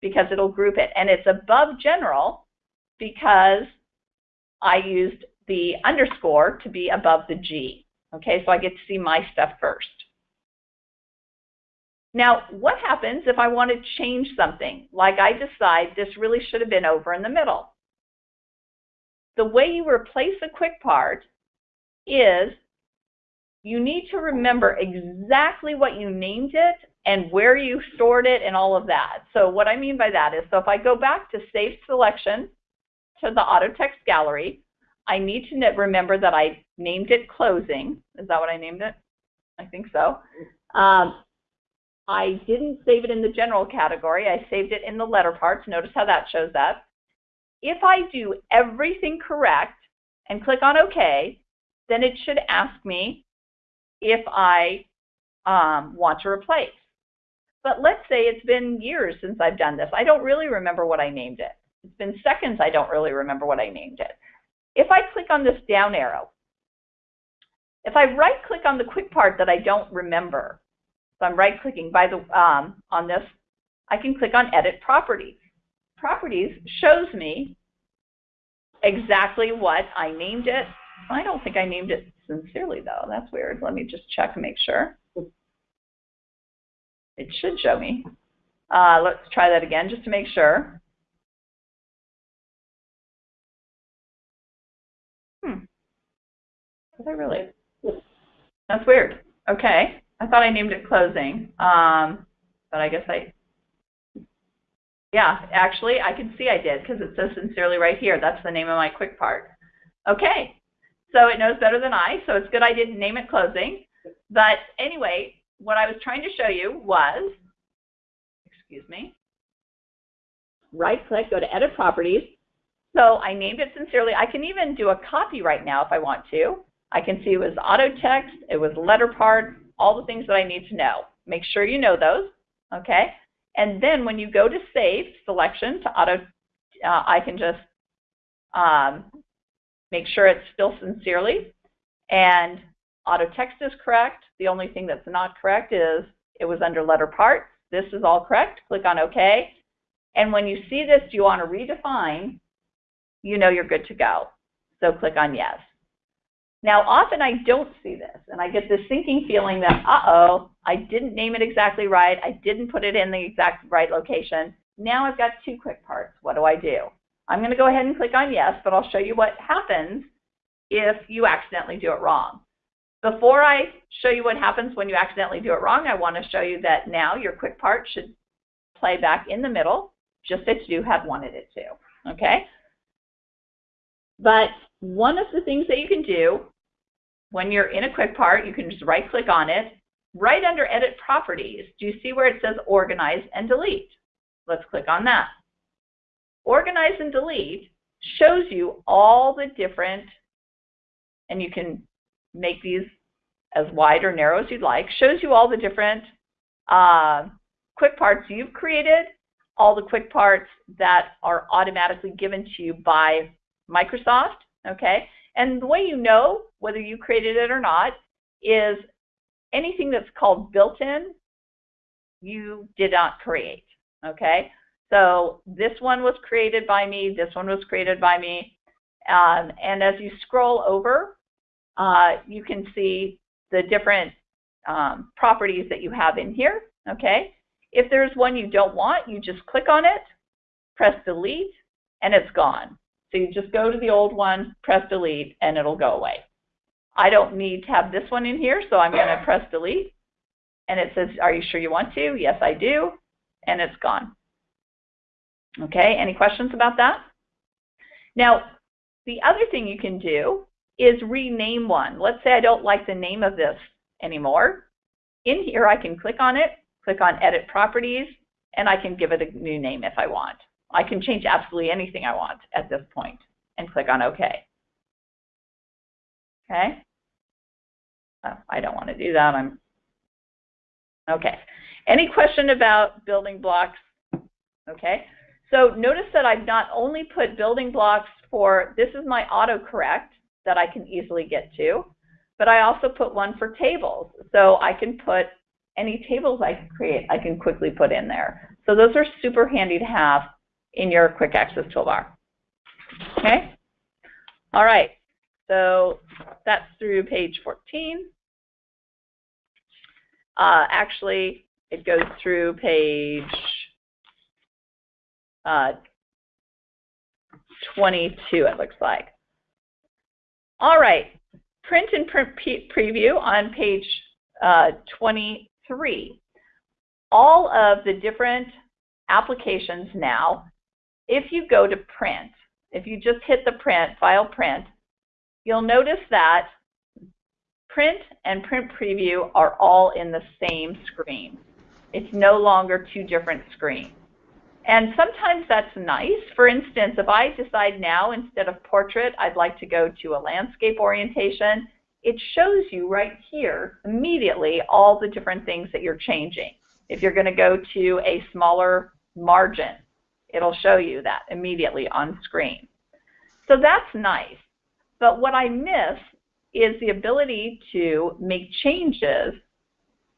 because it'll group it. And it's above general because I used the underscore to be above the G. Okay, so I get to see my stuff first. Now, what happens if I want to change something? Like I decide this really should have been over in the middle. The way you replace a quick part is you need to remember exactly what you named it and where you stored it and all of that. So what I mean by that is, so if I go back to Save Selection to the Auto Text Gallery, I need to remember that I named it Closing. Is that what I named it? I think so. Um, I didn't save it in the general category. I saved it in the letter parts. Notice how that shows up. If I do everything correct and click on OK, then it should ask me if I um, want to replace. But let's say it's been years since I've done this. I don't really remember what I named it. It's been seconds I don't really remember what I named it. If I click on this down arrow, if I right click on the quick part that I don't remember, so I'm right clicking by the um, on this, I can click on edit properties. Properties shows me exactly what I named it I don't think I named it sincerely, though. That's weird. Let me just check and make sure. It should show me. Uh, let's try that again just to make sure. Did I really? That's weird. Okay. I thought I named it closing. Um, but I guess I, yeah, actually, I can see I did because it says sincerely right here. That's the name of my quick part. Okay, so it knows better than I, so it's good I didn't name it closing. But anyway, what I was trying to show you was, excuse me, right click, go to edit properties. So I named it sincerely. I can even do a copy right now if I want to. I can see it was auto text, it was letter part, all the things that I need to know. Make sure you know those, okay? And then when you go to save selection to auto, uh, I can just um, Make sure it's still sincerely and auto text is correct. The only thing that's not correct is it was under letter part. This is all correct. Click on OK. And when you see this, you want to redefine, you know you're good to go. so click on yes. Now, often I don't see this, and I get this sinking feeling that, uh-oh, I didn't name it exactly right, I didn't put it in the exact right location. Now I've got two quick parts. What do I do? I'm going to go ahead and click on yes, but I'll show you what happens if you accidentally do it wrong. Before I show you what happens when you accidentally do it wrong, I want to show you that now your quick part should play back in the middle, just as you had wanted it to, okay? But one of the things that you can do when you're in a quick part, you can just right click on it. Right under edit properties, do you see where it says organize and delete? Let's click on that. Organize and delete shows you all the different, and you can make these as wide or narrow as you'd like, shows you all the different uh, quick parts you've created, all the quick parts that are automatically given to you by Microsoft, okay? And the way you know whether you created it or not is anything that's called built-in, you did not create, okay? So this one was created by me, this one was created by me, um, and as you scroll over, uh, you can see the different um, properties that you have in here, okay? If there's one you don't want, you just click on it, press delete, and it's gone. So you just go to the old one, press delete, and it'll go away. I don't need to have this one in here, so I'm going to press delete. And it says, are you sure you want to? Yes, I do. And it's gone. Okay, any questions about that? Now, the other thing you can do is rename one. Let's say I don't like the name of this anymore. In here, I can click on it, click on Edit Properties, and I can give it a new name if I want. I can change absolutely anything I want at this point and click on OK. Okay? Oh, I don't want to do that. I'm Okay. Any question about building blocks? Okay. So notice that I've not only put building blocks for, this is my autocorrect that I can easily get to, but I also put one for tables. So I can put any tables I create, I can quickly put in there. So those are super handy to have in your quick access toolbar. Okay? All right. So that's through page 14. Uh, actually, it goes through page uh, 22, it looks like. All right, print and print preview on page uh, 23. All of the different applications now, if you go to print, if you just hit the print, file print, you'll notice that print and print preview are all in the same screen. It's no longer two different screens. And sometimes that's nice. For instance, if I decide now instead of portrait, I'd like to go to a landscape orientation, it shows you right here immediately all the different things that you're changing. If you're going to go to a smaller margin, it'll show you that immediately on screen. So that's nice. But what I miss is the ability to make changes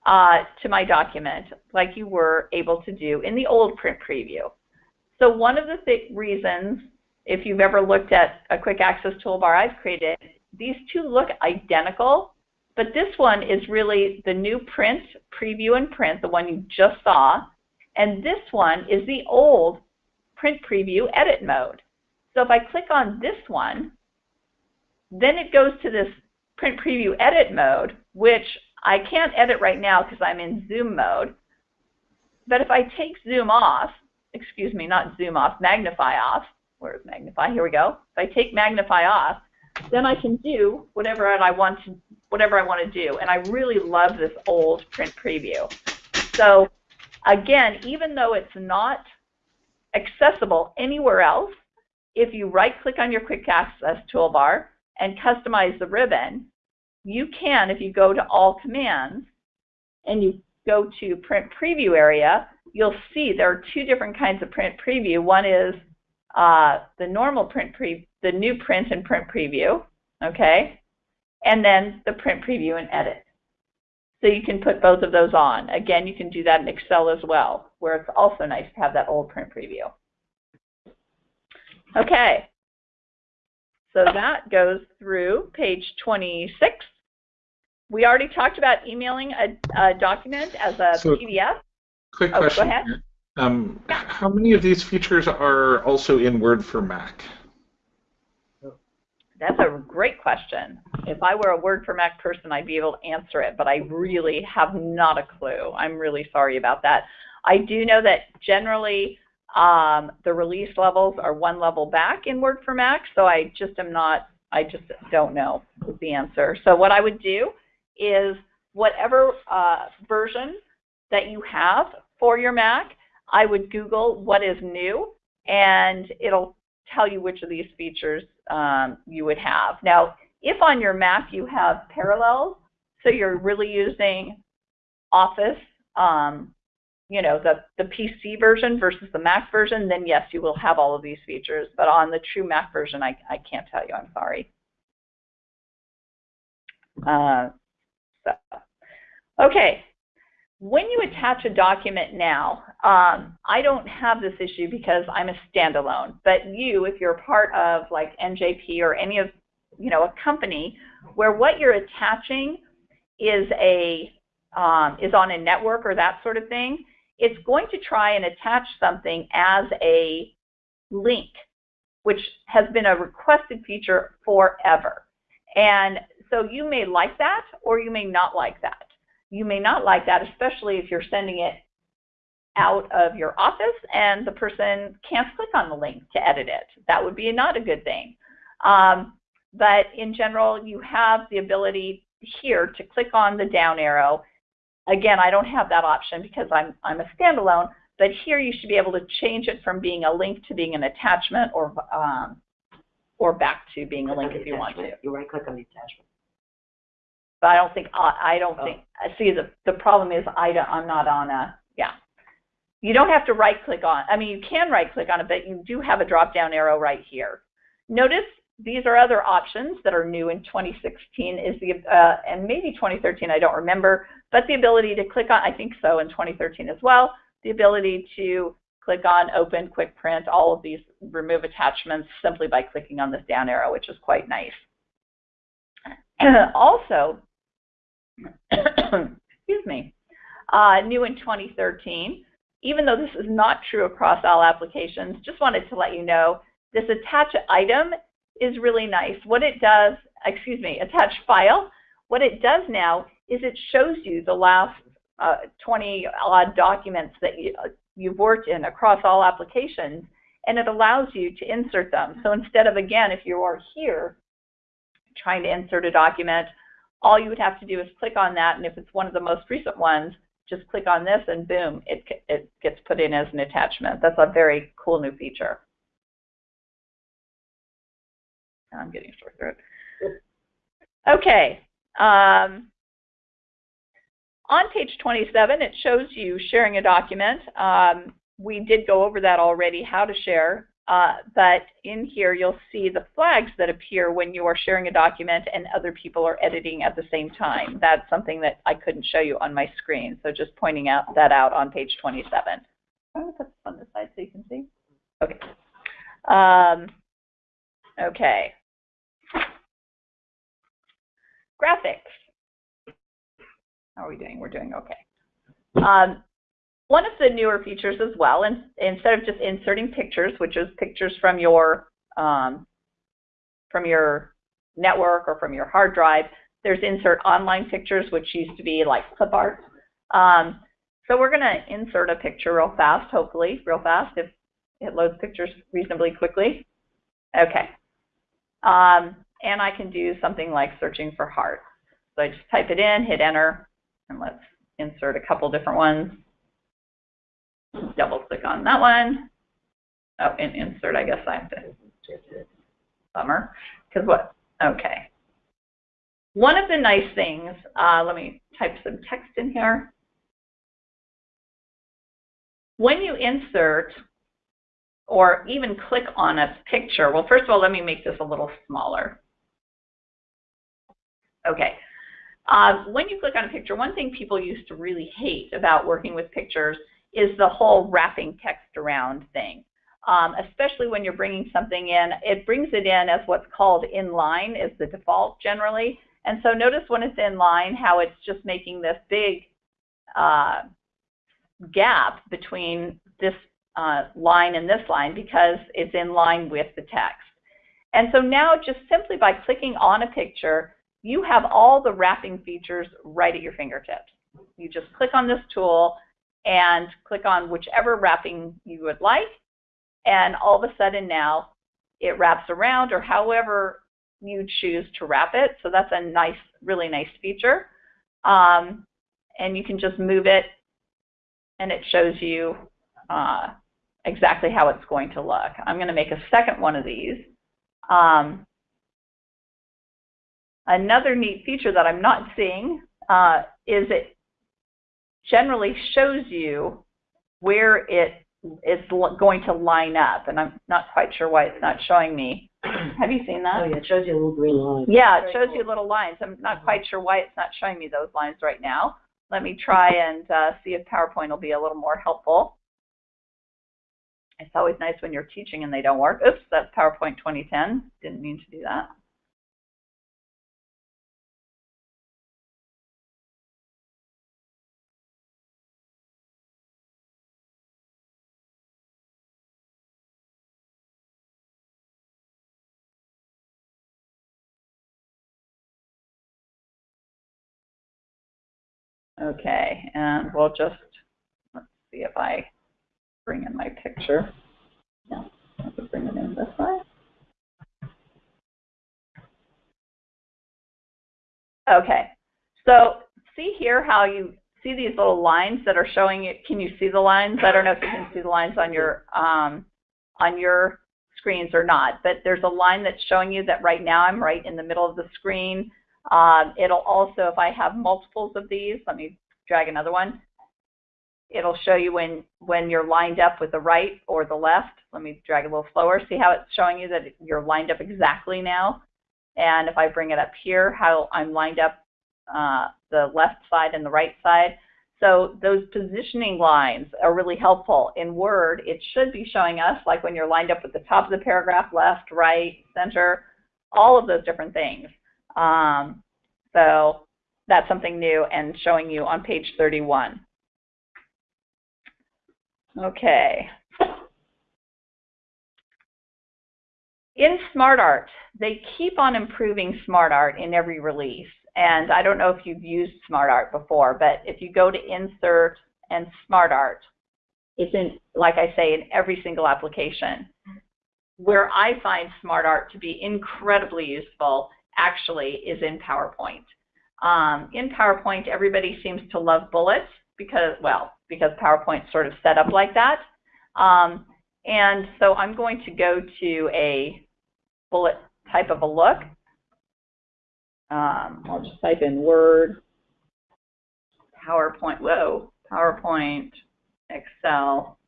uh, to my document like you were able to do in the old print preview. So one of the th reasons, if you've ever looked at a quick access toolbar I've created, these two look identical, but this one is really the new print, preview and print, the one you just saw, and this one is the old print preview edit mode. So if I click on this one, then it goes to this print preview edit mode, which I can't edit right now because I'm in zoom mode. But if I take zoom off, excuse me, not zoom off, magnify off, where's magnify? Here we go. If I take magnify off, then I can do whatever I want to whatever I want to do. And I really love this old print preview. So again, even though it's not accessible anywhere else, if you right click on your quick access toolbar and customize the ribbon, you can, if you go to all commands and you go to print preview area, you'll see there are two different kinds of print preview. One is uh, the normal print pre the new print and print preview, okay? And then the print preview and edit. So you can put both of those on. Again, you can do that in Excel as well, where it's also nice to have that old print preview. Okay. So that goes through page 26. We already talked about emailing a, a document as a So- PDF. Quick Oh, go question ahead. here. Um, how many of these features are also in Word for Mac? That's a great question. If I were a Word for Mac person, I'd be able to answer it, but I really have not a clue. I'm really sorry about that. I do know that generally um, the release levels are one level back in Word for Mac, so I just am not, I just don't know the answer. So what I would do is whatever uh, version that you have for your Mac, I would Google what is new, and it'll tell you which of these features um, you would have. Now, if on your Mac you have Parallels, so you're really using Office, um, you know, the, the PC version versus the Mac version, then yes, you will have all of these features. But on the true Mac version, I, I can't tell you. I'm sorry. Uh, so, okay, when you attach a document now, um, I don't have this issue because I'm a standalone, but you, if you're part of like NJP or any of, you know, a company where what you're attaching is a, um, is on a network or that sort of thing, it's going to try and attach something as a link, which has been a requested feature forever. And so you may like that or you may not like that you may not like that, especially if you're sending it out of your office and the person can't click on the link to edit it. That would be not a good thing. Um, but in general, you have the ability here to click on the down arrow. Again, I don't have that option because I'm, I'm a standalone, but here you should be able to change it from being a link to being an attachment or, um, or back to being a link if you want to. You right click on the attachment. But I don't think, I I don't Oh. think, see, the, the problem is I don't, I'm not on a, yeah. You don't have to right click on, I mean, you can right click on it, but you do have a drop down arrow right here. Notice these are other options that are new in 2016 is the, uh, and maybe 2013, I don't remember, but the ability to click on, I think so in 2013 as well, the ability to click on open, quick print, all of these remove attachments simply by clicking on this down arrow, which is quite nice. also, excuse me, uh, new in 2013, even though this is not true across all applications, just wanted to let you know this attach item is really nice. What it does, excuse me, attach file, what it does now is it shows you the last uh, 20 odd documents that you, uh, you've worked in across all applications, and it allows you to insert them. So instead of, again, if you are here trying to insert a document, all you would have to do is click on that, and if it's one of the most recent ones, just click on this, and boom, it, it gets put in as an attachment. That's a very cool new feature. I'm getting sore throat. Okay. Um, on page 27, it shows you sharing a document. Um, we did go over that already, how to share. Uh, but in here, you'll see the flags that appear when you are sharing a document and other people are editing at the same time. That's something that I couldn't show you on my screen. So just pointing out that out on page 27. I'm going to put this on the side so you can see. Okay. Um, okay. Graphics. How are we doing? We're doing okay. Um, one of the newer features as well, and instead of just inserting pictures, which is pictures from your um, from your network or from your hard drive, there's insert online pictures, which used to be like clip art. Um, so we're going to insert a picture real fast, hopefully, real fast, if it loads pictures reasonably quickly. Okay. Um, and I can do something like searching for hearts. So I just type it in, hit enter, and let's insert a couple different ones. Double click on that one. Oh, and insert, I guess I have to. Bummer. Because what? Okay. One of the nice things, uh, let me type some text in here. When you insert or even click on a picture, well, first of all, let me make this a little smaller. Okay. Uh, when you click on a picture, one thing people used to really hate about working with pictures is the whole wrapping text around thing. um, especially when you're bringing something in. It brings it in as what's called inline is the default generally. And so notice when it's inline how it's just making this big uh, gap between this uh, line and this line because it's in line with the text. And so now just simply by clicking on a picture, you have all the wrapping features right at your fingertips. You just click on this tool and click on whichever wrapping you would like, and all of a sudden now it wraps around or however you choose to wrap it. So that's a nice, really nice feature. Um, and you can just move it and it shows you uh, exactly how it's going to look. I'm going to make a second one of these. Um, another neat feature that I'm not seeing uh, is it generally shows you where it is going to line up. And I'm not quite sure why it's not showing me. Have you seen that? Oh, yeah, it shows you a little green line. Yeah, it shows cool. you little lines. I'm not quite sure why it's not showing me those lines right now. Let me try and uh, see if PowerPoint will be a little more helpful. It's always nice when you're teaching and they don't work. Oops, that's PowerPoint 2010. Didn't mean to do that. Okay, and we'll just, let's see if I bring in my picture. Yeah, I could bring it in this way. Okay, so see here how you see these little lines that are showing you, can you see the lines? I don't know if you can see the lines on your, um, on your screens or not, but there's a line that's showing you that right now I'm right in the middle of the screen. Um, it'll also, if I have multiples of these, let me drag another one. It'll show you when, when you're lined up with the right or the left. Let me drag a little slower. See how it's showing you that you're lined up exactly now? And if I bring it up here, how I'm lined up uh, the left side and the right side. So those positioning lines are really helpful. In Word, it should be showing us, like when you're lined up with the top of the paragraph, left, right, center, all of those different things. Um, so that's something new and showing you on page 31. Okay. In SmartArt, they keep on improving SmartArt in every release. And I don't know if you've used SmartArt before, but if you go to Insert and SmartArt, it's in, like I say, in every single application. Where I find SmartArt to be incredibly useful actually is in PowerPoint. Um, in PowerPoint, everybody seems to love bullets because, well, because PowerPoint's sort of set up like that. Um, and so I'm going to go to a bullet type of a look. Um, I'll just type in Word, PowerPoint, whoa, PowerPoint, Excel,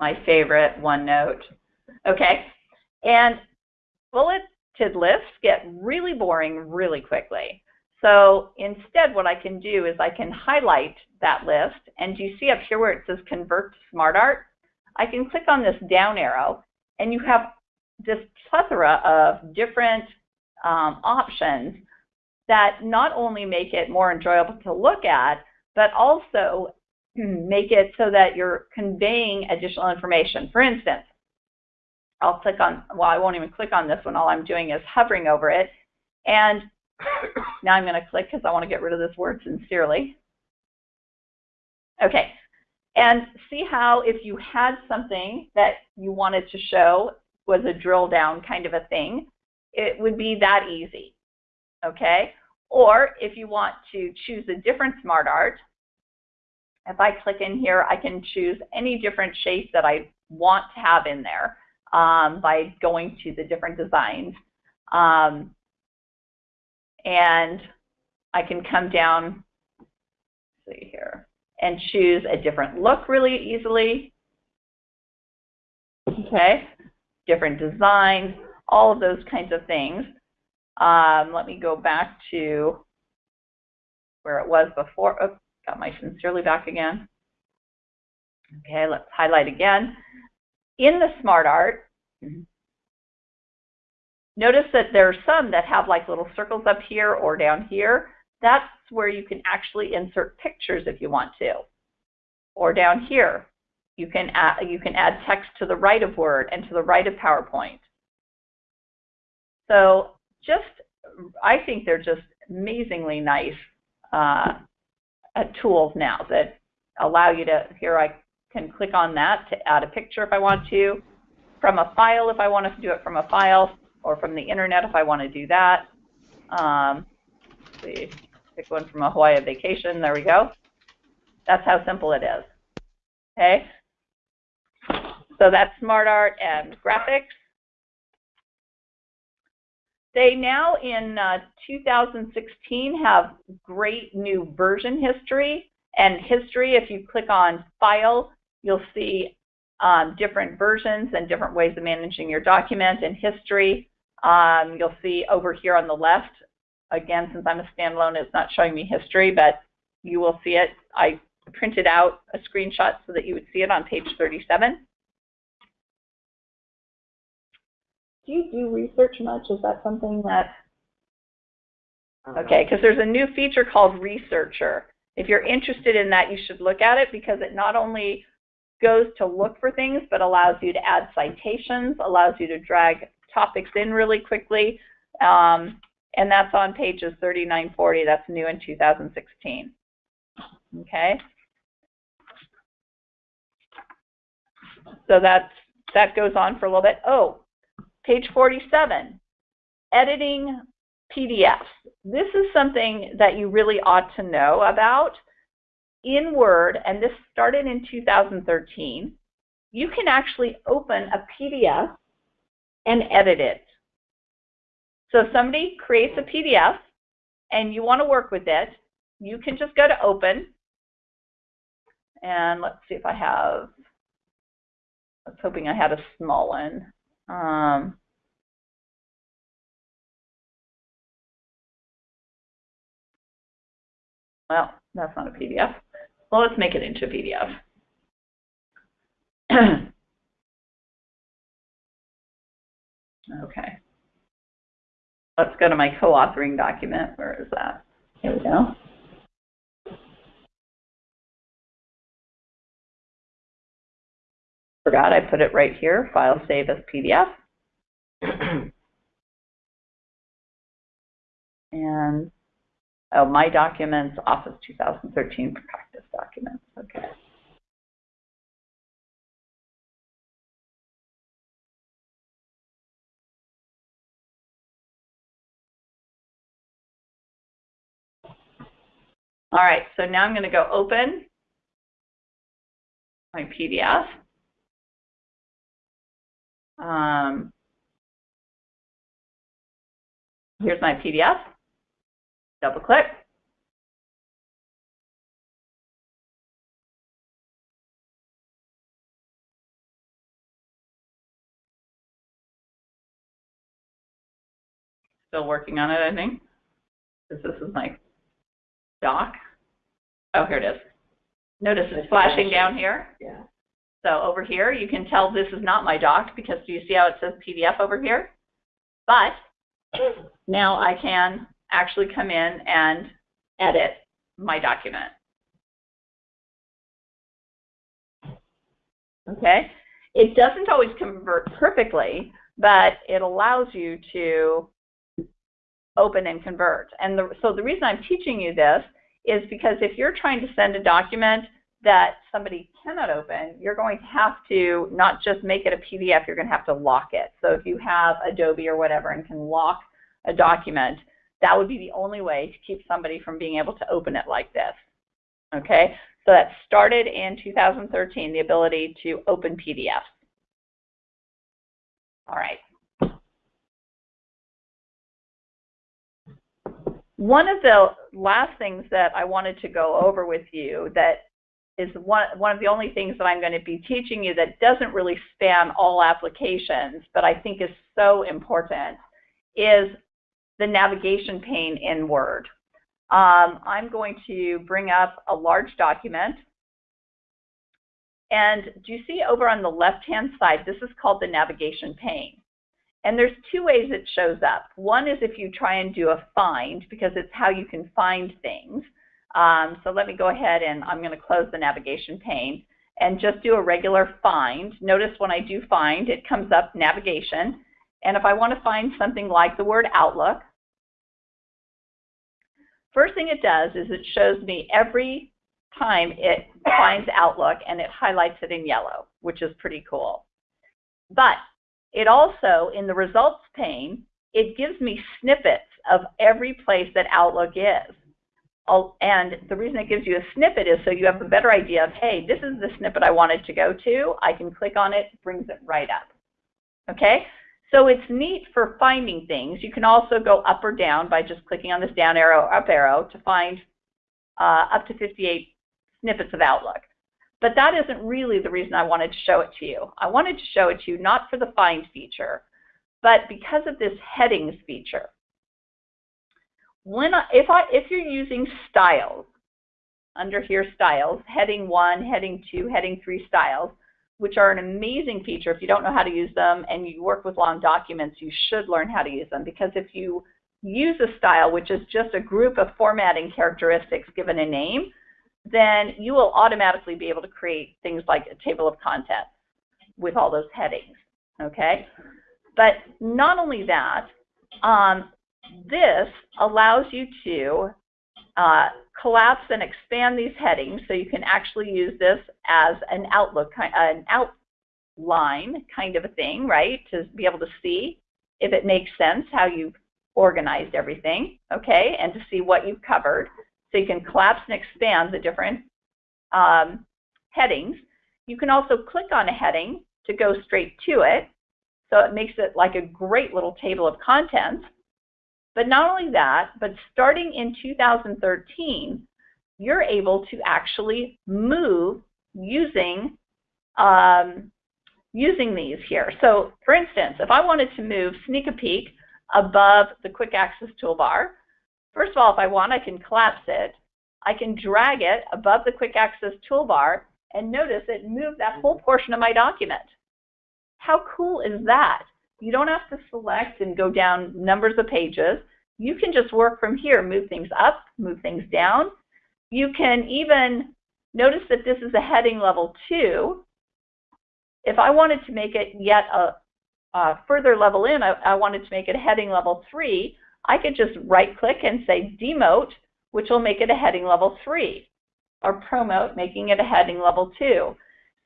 my favorite, OneNote. Okay, and lists get really boring really quickly. So instead what I can do is I can highlight that list and you see up here where it says convert to SmartArt, I can click on this down arrow and you have this plethora of different um, options that not only make it more enjoyable to look at, but also make it so that you're conveying additional information. For instance, I'll click on, well, I won't even click on this one. All I'm doing is hovering over it. And now I'm going to click because I want to get rid of this word sincerely. Okay. And see how if you had something that you wanted to show was a drill down kind of a thing, it would be that easy. Okay. Or if you want to choose a different smart art, if I click in here, I can choose any different shape that I want to have in there um, by going to the different designs. Um, and I can come down, see here, and choose a different look really easily. Okay, different designs, all of those kinds of things. Um, let me go back to where it was before. Oh, got my sincerely back again. Okay, let's highlight again. In the Smart Art, notice that there are some that have like little circles up here or down here. That's where you can actually insert pictures if you want to. Or down here, you can add, you can add text to the right of Word and to the right of PowerPoint. So just, I think they're just amazingly nice uh, tools now that allow you to, here I can click on that to add a picture if I want to, from a file if I want to do it from a file, or from the internet if I want to do that. Um, see, pick one from a Hawaii vacation, there we go. That's how simple it is, okay? So that's smart art and graphics. They now in uh, 2016 have great new version history and history. If you click on file, you'll see um, different versions and different ways of managing your document and history. Um, you'll see over here on the left, again, since I'm a standalone, it's not showing me history, but you will see it. I printed out a screenshot so that you would see it on page 37. Do you do research much? Is that something that... Okay, because there's a new feature called Researcher. If you're interested in that, you should look at it because it not only goes to look for things, but allows you to add citations, allows you to drag topics in really quickly. Um, and that's on pages 39, 40. That's new in 2016. Okay. So that's, that goes on for a little bit. Oh, page 47, editing PDFs. This is something that you really ought to know about. In Word, and this started in 2013, you can actually open a PDF and edit it. So if somebody creates a PDF and you want to work with it, you can just go to open. And let's see if I have, I was hoping I had a small one. Um, well, that's not a PDF. Well, let's make it into a PDF. Okay. Let's go to my co-authoring document. Where is that? Here we go. Forgot I put it right here, file save as PDF. and, oh, my documents, Office 2013 practice documents. Okay. All right, so now I'm going to go open my PDF. Um, here's my PDF. Double click. Still working on it, I think. This, this is my doc. Oh, here it is. Notice it's flashing down here. Yeah. So over here, you can tell this is not my doc because do you see how it says PDF over here? But now I can actually come in and edit my document. Okay? It doesn't always convert perfectly, but it allows you to open and convert. And the, so the reason I'm teaching you this is because if you're trying to send a document that somebody cannot open, you're going to have to not just make it a PDF, you're going to have to lock it. So if you have Adobe or whatever and can lock a document, that would be the only way to keep somebody from being able to open it like this. Okay, so that started in 2013, the ability to open PDFs. All right. One of the last things that I wanted to go over with you that is one, one of the only things that I'm going to be teaching you that doesn't really span all applications, but I think is so important, is the navigation pane in Word. Um, I'm going to bring up a large document, And do you see over on the left-hand side, this is called the navigation pane. And there's two ways it shows up. One is if you try and do a find, because it's how you can find things. Um, so let me go ahead and I'm going to close the navigation pane and just do a regular find. Notice when I do find, it comes up navigation. And if I want to find something like the word Outlook, first thing it does is it shows me every time it finds Outlook and it highlights it in yellow, which is pretty cool. But it also, in the results pane, it gives me snippets of every place that Outlook is. And the reason it gives you a snippet is so you have a better idea of, hey, this is the snippet I wanted to go to. I can click on it, brings it right up. Okay? So it's neat for finding things. You can also go up or down by just clicking on this down arrow, up arrow to find uh, up to 58 snippets of Outlook. But that isn't really the reason I wanted to show it to you. I wanted to show it to you not for the find feature, but because of this headings feature. When I, if, I, if you're using styles, under here styles, heading 1, heading 2, heading 3 styles, which are an amazing feature. If you don't know how to use them and you work with long documents, you should learn how to use them because if you use a style, which is just a group of formatting characteristics given a name, then you will automatically be able to create things like a table of contents with all those headings, okay? But not only that, um, this allows you to uh, collapse and expand these headings so you can actually use this as an outlook, an outline kind of a thing, right? To be able to see if it makes sense how you've organized everything, okay? And to see what you've covered. So you can collapse and expand the different um, headings. You can also click on a heading to go straight to it. So it makes it like a great little table of contents. But not only that, but starting in 2013, you're able to actually move using um, using these here. So for instance, if I wanted to move Sneak a Peek above the Quick Access toolbar, First of all, if I want, I can collapse it. I can drag it above the Quick Access toolbar, and notice it moved that whole portion of my document. How cool is that? You don't have to select and go down numbers of pages. You can just work from here, move things up, move things down. You can even notice that this is a heading level 2. If I wanted to make it yet a, a further level in, I, I wanted to make it a heading level 3, I could just right click and say demote, which will make it a heading level 3, or promote, making it a heading level 2.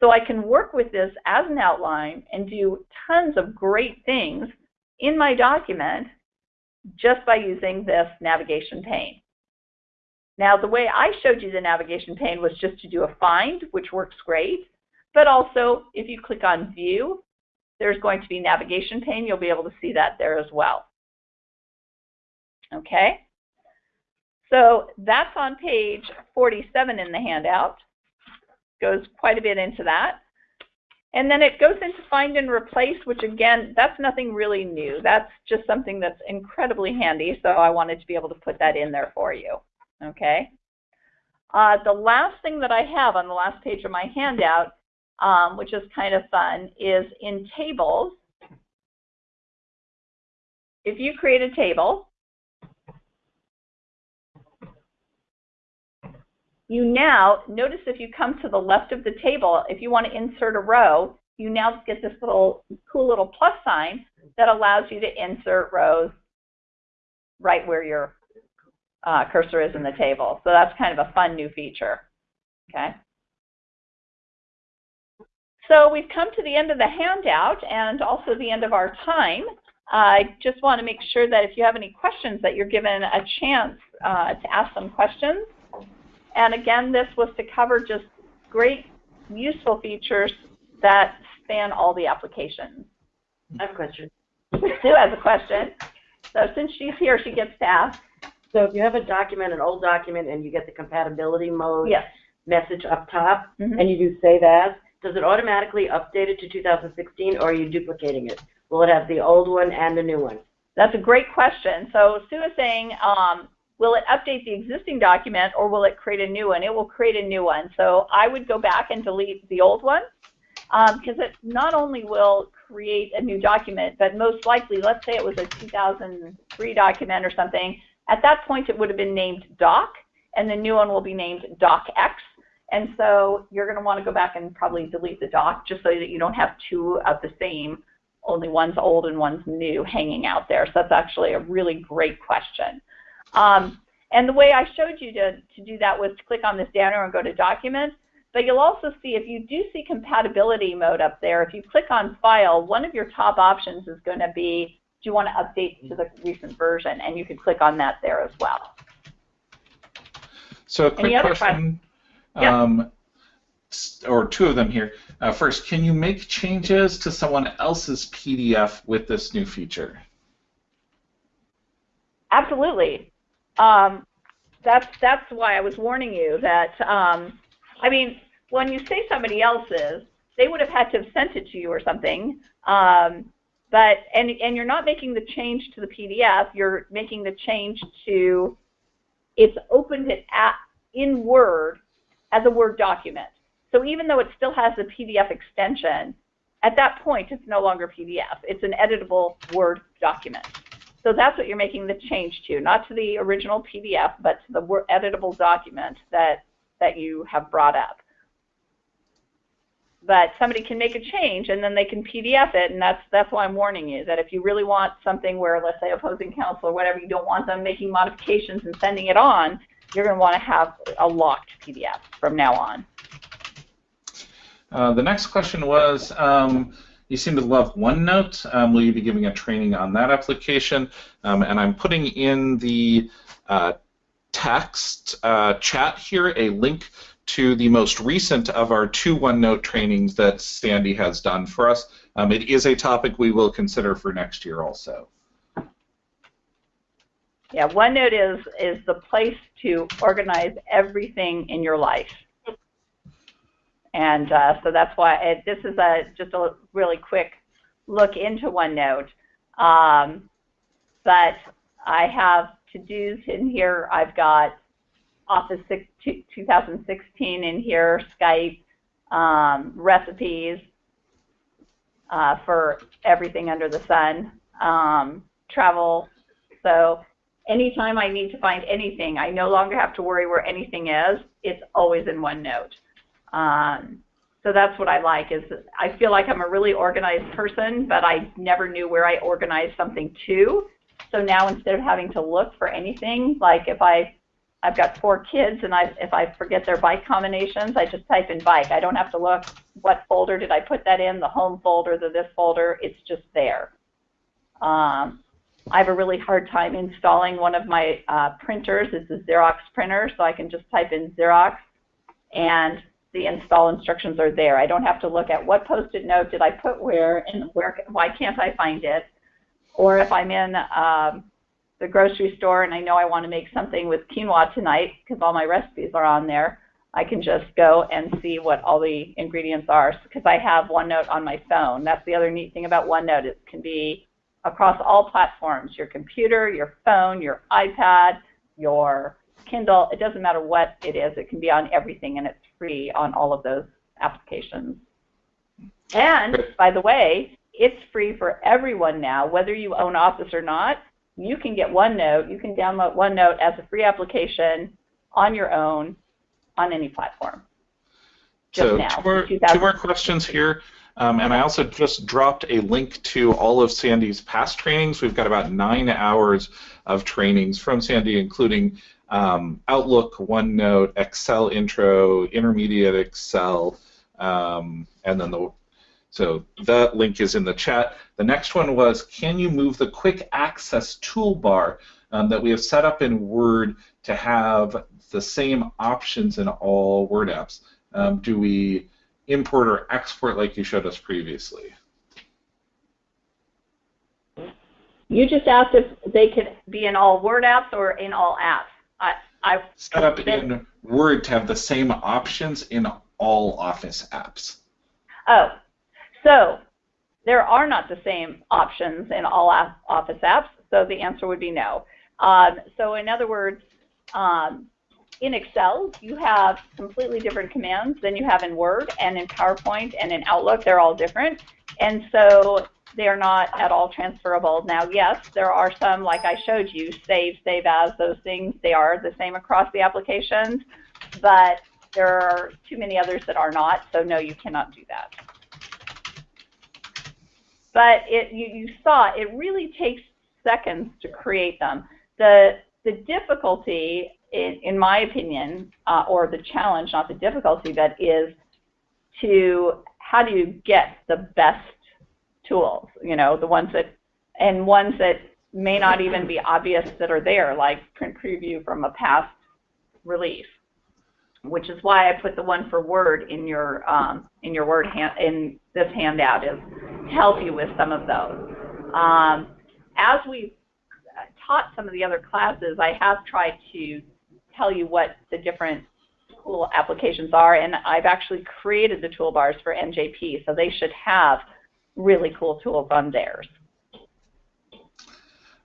So I can work with this as an outline and do tons of great things in my document just by using this navigation pane. Now, the way I showed you the navigation pane was just to do a find, which works great. But also, if you click on View, there's going to be navigation pane. You'll be able to see that there as well. Okay? So that's on page 47 in the handout. Goes quite a bit into that. And then it goes into find and replace, which again, that's nothing really new. That's just something that's incredibly handy, so I wanted to be able to put that in there for you. Okay? Uh, the last thing that I have on the last page of my handout, um, which is kind of fun, is in tables. If you create a table, you now, notice if you come to the left of the table, if you want to insert a row, you now get this little cool little plus sign that allows you to insert rows right where your uh, cursor is in the table. So that's kind of a fun new feature. Okay. So we've come to the end of the handout and also the end of our time. I just want to make sure that if you have any questions that you're given a chance uh, to ask some questions. And again, this was to cover just great, useful features that span all the applications. I have a question. Sue has a question. So since she's here, she gets to ask. So if you have a document, an old document, and you get the compatibility mode yes. message up top, Mm -hmm. and you do save as, does it automatically update it to 2016, or are you duplicating it? Will it have the old one and the new one? That's a great question. So Sue is saying um, will it update the existing document or will it create a new one? It will create a new one. So I would go back and delete the old one because um, it not only will create a new document, but most likely, let's say it was a 2003 document or something, at that point it would have been named doc, and the new one will be named docx. And so you're going to want to go back and probably delete the doc just so that you don't have two of the same, only one's old and one's new hanging out there. So that's actually a really great question. Um, and the way I showed you to, to do that was to click on this down arrow and go to Documents. But you'll also see, if you do see compatibility mode up there, if you click on File, one of your top options is going to be, do you want to update to the recent version? And you can click on that there as well. So a quick question, um, or two of them here. Uh, first, can you make changes to someone else's PDF with this new feature? Absolutely. Um, that's that's why I was warning you that. Um, I mean, when you say somebody else's, they would have had to have sent it to you or something. Um, but and and you're not making the change to the PDF. You're making the change to it's opened it at, in Word as a Word document. So even though it still has the PDF extension, at that point it's no longer PDF. It's an editable Word document. So that's what you're making the change to, not to the original PDF, but to the editable document that, that you have brought up. But somebody can make a change and then they can PDF it, and that's that's why I'm warning you that if you really want something where, let's say, opposing counsel or whatever, you don't want them making modifications and sending it on, you're going to want to have a locked PDF from now on. Uh, the next question was. Um, you seem to love OneNote. Um, will you be giving a training on that application? Um, and I'm putting in the uh, text uh, chat here a link to the most recent of our two OneNote trainings that Sandy has done for us. Um, it is a topic we will consider for next year also. Yeah, OneNote is is the place to organize everything in your life. And uh, so that's why it, this is a just a really quick look into OneNote. Um, but I have to-dos in here. I've got Office 6, 2016 in here, Skype, um, recipes uh, for everything under the sun, um, travel. So anytime I need to find anything, I no longer have to worry where anything is. It's always in OneNote. Um, so that's what I like is I feel like I'm a really organized person, but I never knew where I organized something to. So now instead of having to look for anything, like if I I've got four kids and I if I forget their bike combinations, I just type in bike. I don't have to look what folder did I put that in, the home folder, the this folder, it's just there. Um, I have a really hard time installing one of my uh, printers. It's a Xerox printer, so I can just type in Xerox and the install instructions are there. I don't have to look at what post-it note did I put where and where why can't I find it. Or if I'm in um, the grocery store and I know I want to make something with quinoa tonight because all my recipes are on there, I can just go and see what all the ingredients are because I have OneNote on my phone. That's the other neat thing about OneNote. It can be across all platforms, your computer, your phone, your iPad, your Kindle, it doesn't matter what it is, it can be on everything and it's free on all of those applications. And by the way, it's free for everyone now, whether you own Office or not. You can get OneNote, you can download OneNote as a free application on your own on any platform. Just so now, two, more, two more questions here. Um, and I also just dropped a link to all of Sandy's past trainings. We've got about nine hours of trainings from Sandy, including um, Outlook, OneNote, Excel Intro, Intermediate Excel, um, and then the so that link is in the chat. The next one was, can you move the quick access toolbar um, that we have set up in Word to have the same options in all Word apps? Um, do we import or export like you showed us previously? You just asked if they could be in all Word apps or in all apps. I, set up in Word to have the same options in all Office apps. Oh, so there are not the same options in all Office apps, so the answer would be no. Um, so in other words, um, in Excel, you have completely different commands than you have in Word and in PowerPoint and in Outlook. They're all different. And so they are not at all transferable. Now, yes, there are some, like I showed you, save, save as, those things, they are the same across the applications, but there are too many others that are not, so no, you cannot do that. But it, you, you saw, it really takes seconds to create them. The, the difficulty, in, in my opinion, uh, or the challenge, not the difficulty, but is to how do you get the best tools, you know, the ones that, and ones that may not even be obvious that are there, like print preview from a past release, which is why I put the one for Word in your um, in your Word hand, in this handout is to help you with some of those. Um, as we've taught some of the other classes, I have tried to tell you what the different tool applications are, and I've actually created the toolbars for NJP, so they should have really cool tools on theirs.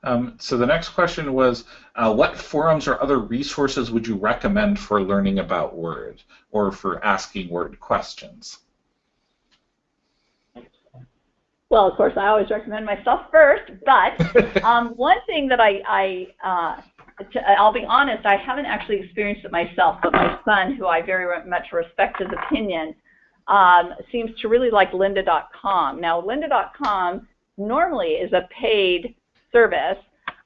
Um, so the next question was, uh, what forums or other resources would you recommend for learning about Word or for asking Word questions? Well, of course, I always recommend myself first, but um, one thing that I, I uh, to, I'll be honest, I haven't actually experienced it myself, but my son, who I very much respect his opinion, um, seems to really like lynda.com. Now, lynda.com normally is a paid service,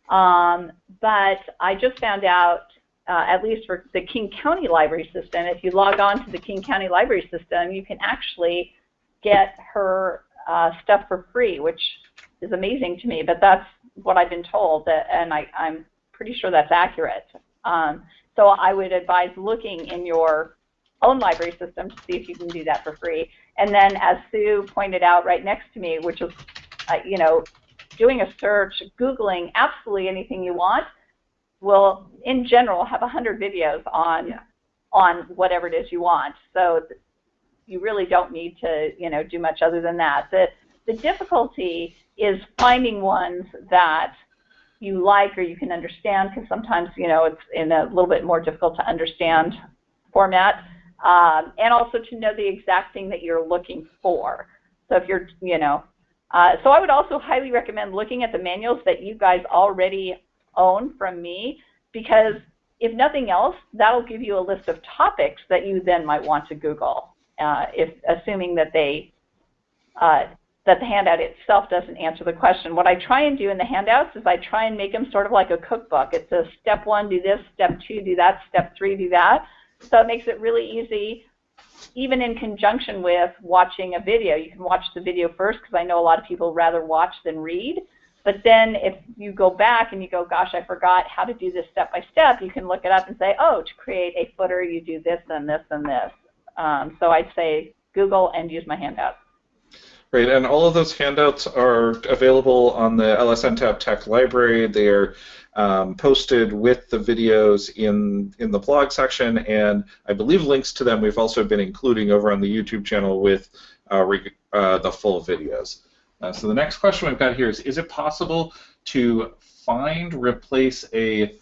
um, but I just found out, uh, at least for the King County Library System, if you log on to the King County Library System, you can actually get her uh, stuff for free, which is amazing to me, but that's what I've been told, that, and I, am pretty sure that's accurate. Um, so I would advise looking in your own library system to see if you can do that for free. And then, as Sue pointed out right next to me, which is, uh, you know, doing a search, Googling absolutely anything you want will, in general, have 100 videos on yeah. on whatever it is you want. So you really don't need to, you know, do much other than that. The, the difficulty is finding ones that you like or you can understand because sometimes, you know, it's in a little bit more difficult to understand format um, and also to know the exact thing that you're looking for. So if you're, you know, uh, so I would also highly recommend looking at the manuals that you guys already own from me because if nothing else, that'll give you a list of topics that you then might want to Google, uh, if assuming that they uh, that the handout itself doesn't answer the question. What I try and do in the handouts is I try and make them sort of like a cookbook. It's a step one, do this, step two, do that, step three, do that. So it makes it really easy, even in conjunction with watching a video. You can watch the video first because I know a lot of people rather watch than read. But then if you go back and you go, gosh, I forgot how to do this step by step, you can look it up and say, oh, to create a footer, you do this and this and this. Um, so I'd say Google and use my handouts. Great, and all of those handouts are available on the LSNTAP Tech Library. They are um, posted with the videos in in the blog section, and I believe links to them we've also been including over on the YouTube channel with uh, uh, the full videos. Uh, so the next question we've got here is: Is it possible to find, replace a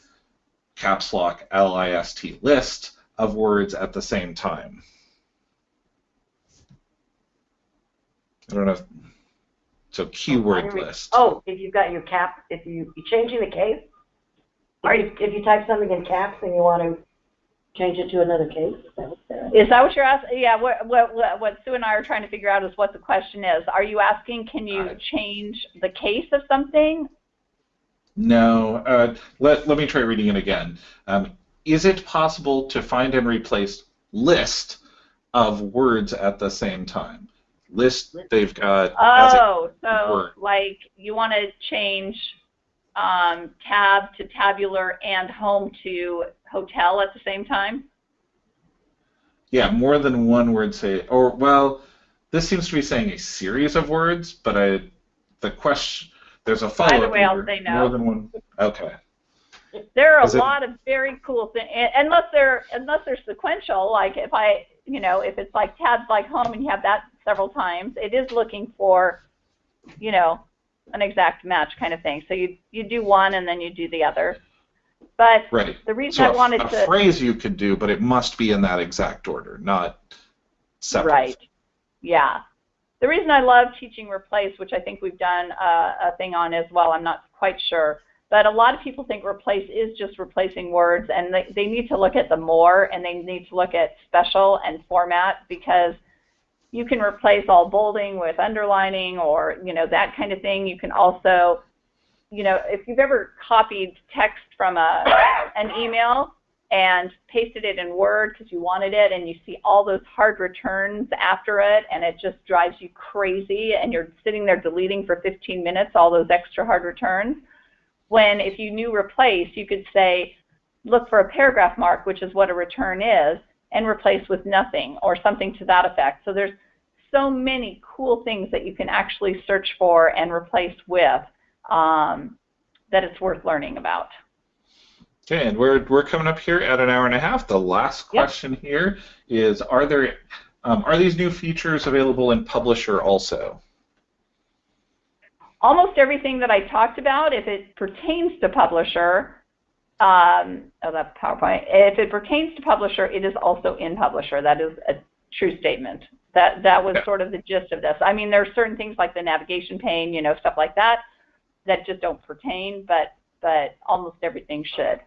caps lock LIST list of words at the same time? I don't know. If, so keyword list. Oh, if you've got your cap, if you you changing the case, or if, if you type something in caps and you want to change it to another case, is that what you're asking? Yeah, what, what, what Sue and I are trying to figure out is what the question is. Are you asking, can you uh, change the case of something? No. Uh, let, let me try reading it again. Um, is it possible to find and replace list of words at the same time? List, they've got. Oh, so word. like you want to change um, tab to tabular and home to hotel at the same time? Yeah, more than one word say, or well, this seems to be saying a series of words, but I, the question, there's a follow-up. Either way, I'll say no. More than one. Okay. There are Is a it, lot of very cool things, unless they're unless they're sequential. Like if I, you know, if it's like tabs like home and you have that several times, it is looking for, you know, an exact match kind of thing. So you you do one and then you do the other. But Right. the reason So I a- wanted a to phrase you could do, but it must be in that exact order, not separate. Right. Yeah. The reason I love teaching replace, which I think we've done a, a thing on as well, I'm not quite sure, but a lot of people think replace is just replacing words, and they, they need to look at the more, and they need to look at special and format because you can replace all bolding with underlining or you know that kind of thing. You can also, you know, if you've ever copied text from a an email and pasted it in Word because you wanted it, and you see all those hard returns after it, and it just drives you crazy, and you're sitting there deleting for 15 minutes all those extra hard returns. When if you knew replace, you could say, look for a paragraph mark, which is what a return is, and replace with nothing or something to that effect. So there's so many cool things that you can actually search for and replace with um, that it's worth learning about. Okay, and we're we're coming up here at an hour and a half. The last Yep. question here is: Are there um, are these new features available in Publisher also? almost everything that I talked about, if it pertains to publisher, um, oh, that PowerPoint, if it pertains to publisher, it is also in publisher. That is a true statement. That that was Yeah. sort of the gist of this. I mean, there are certain things like the navigation pane, you know, stuff like that, that just don't pertain, but but almost everything should.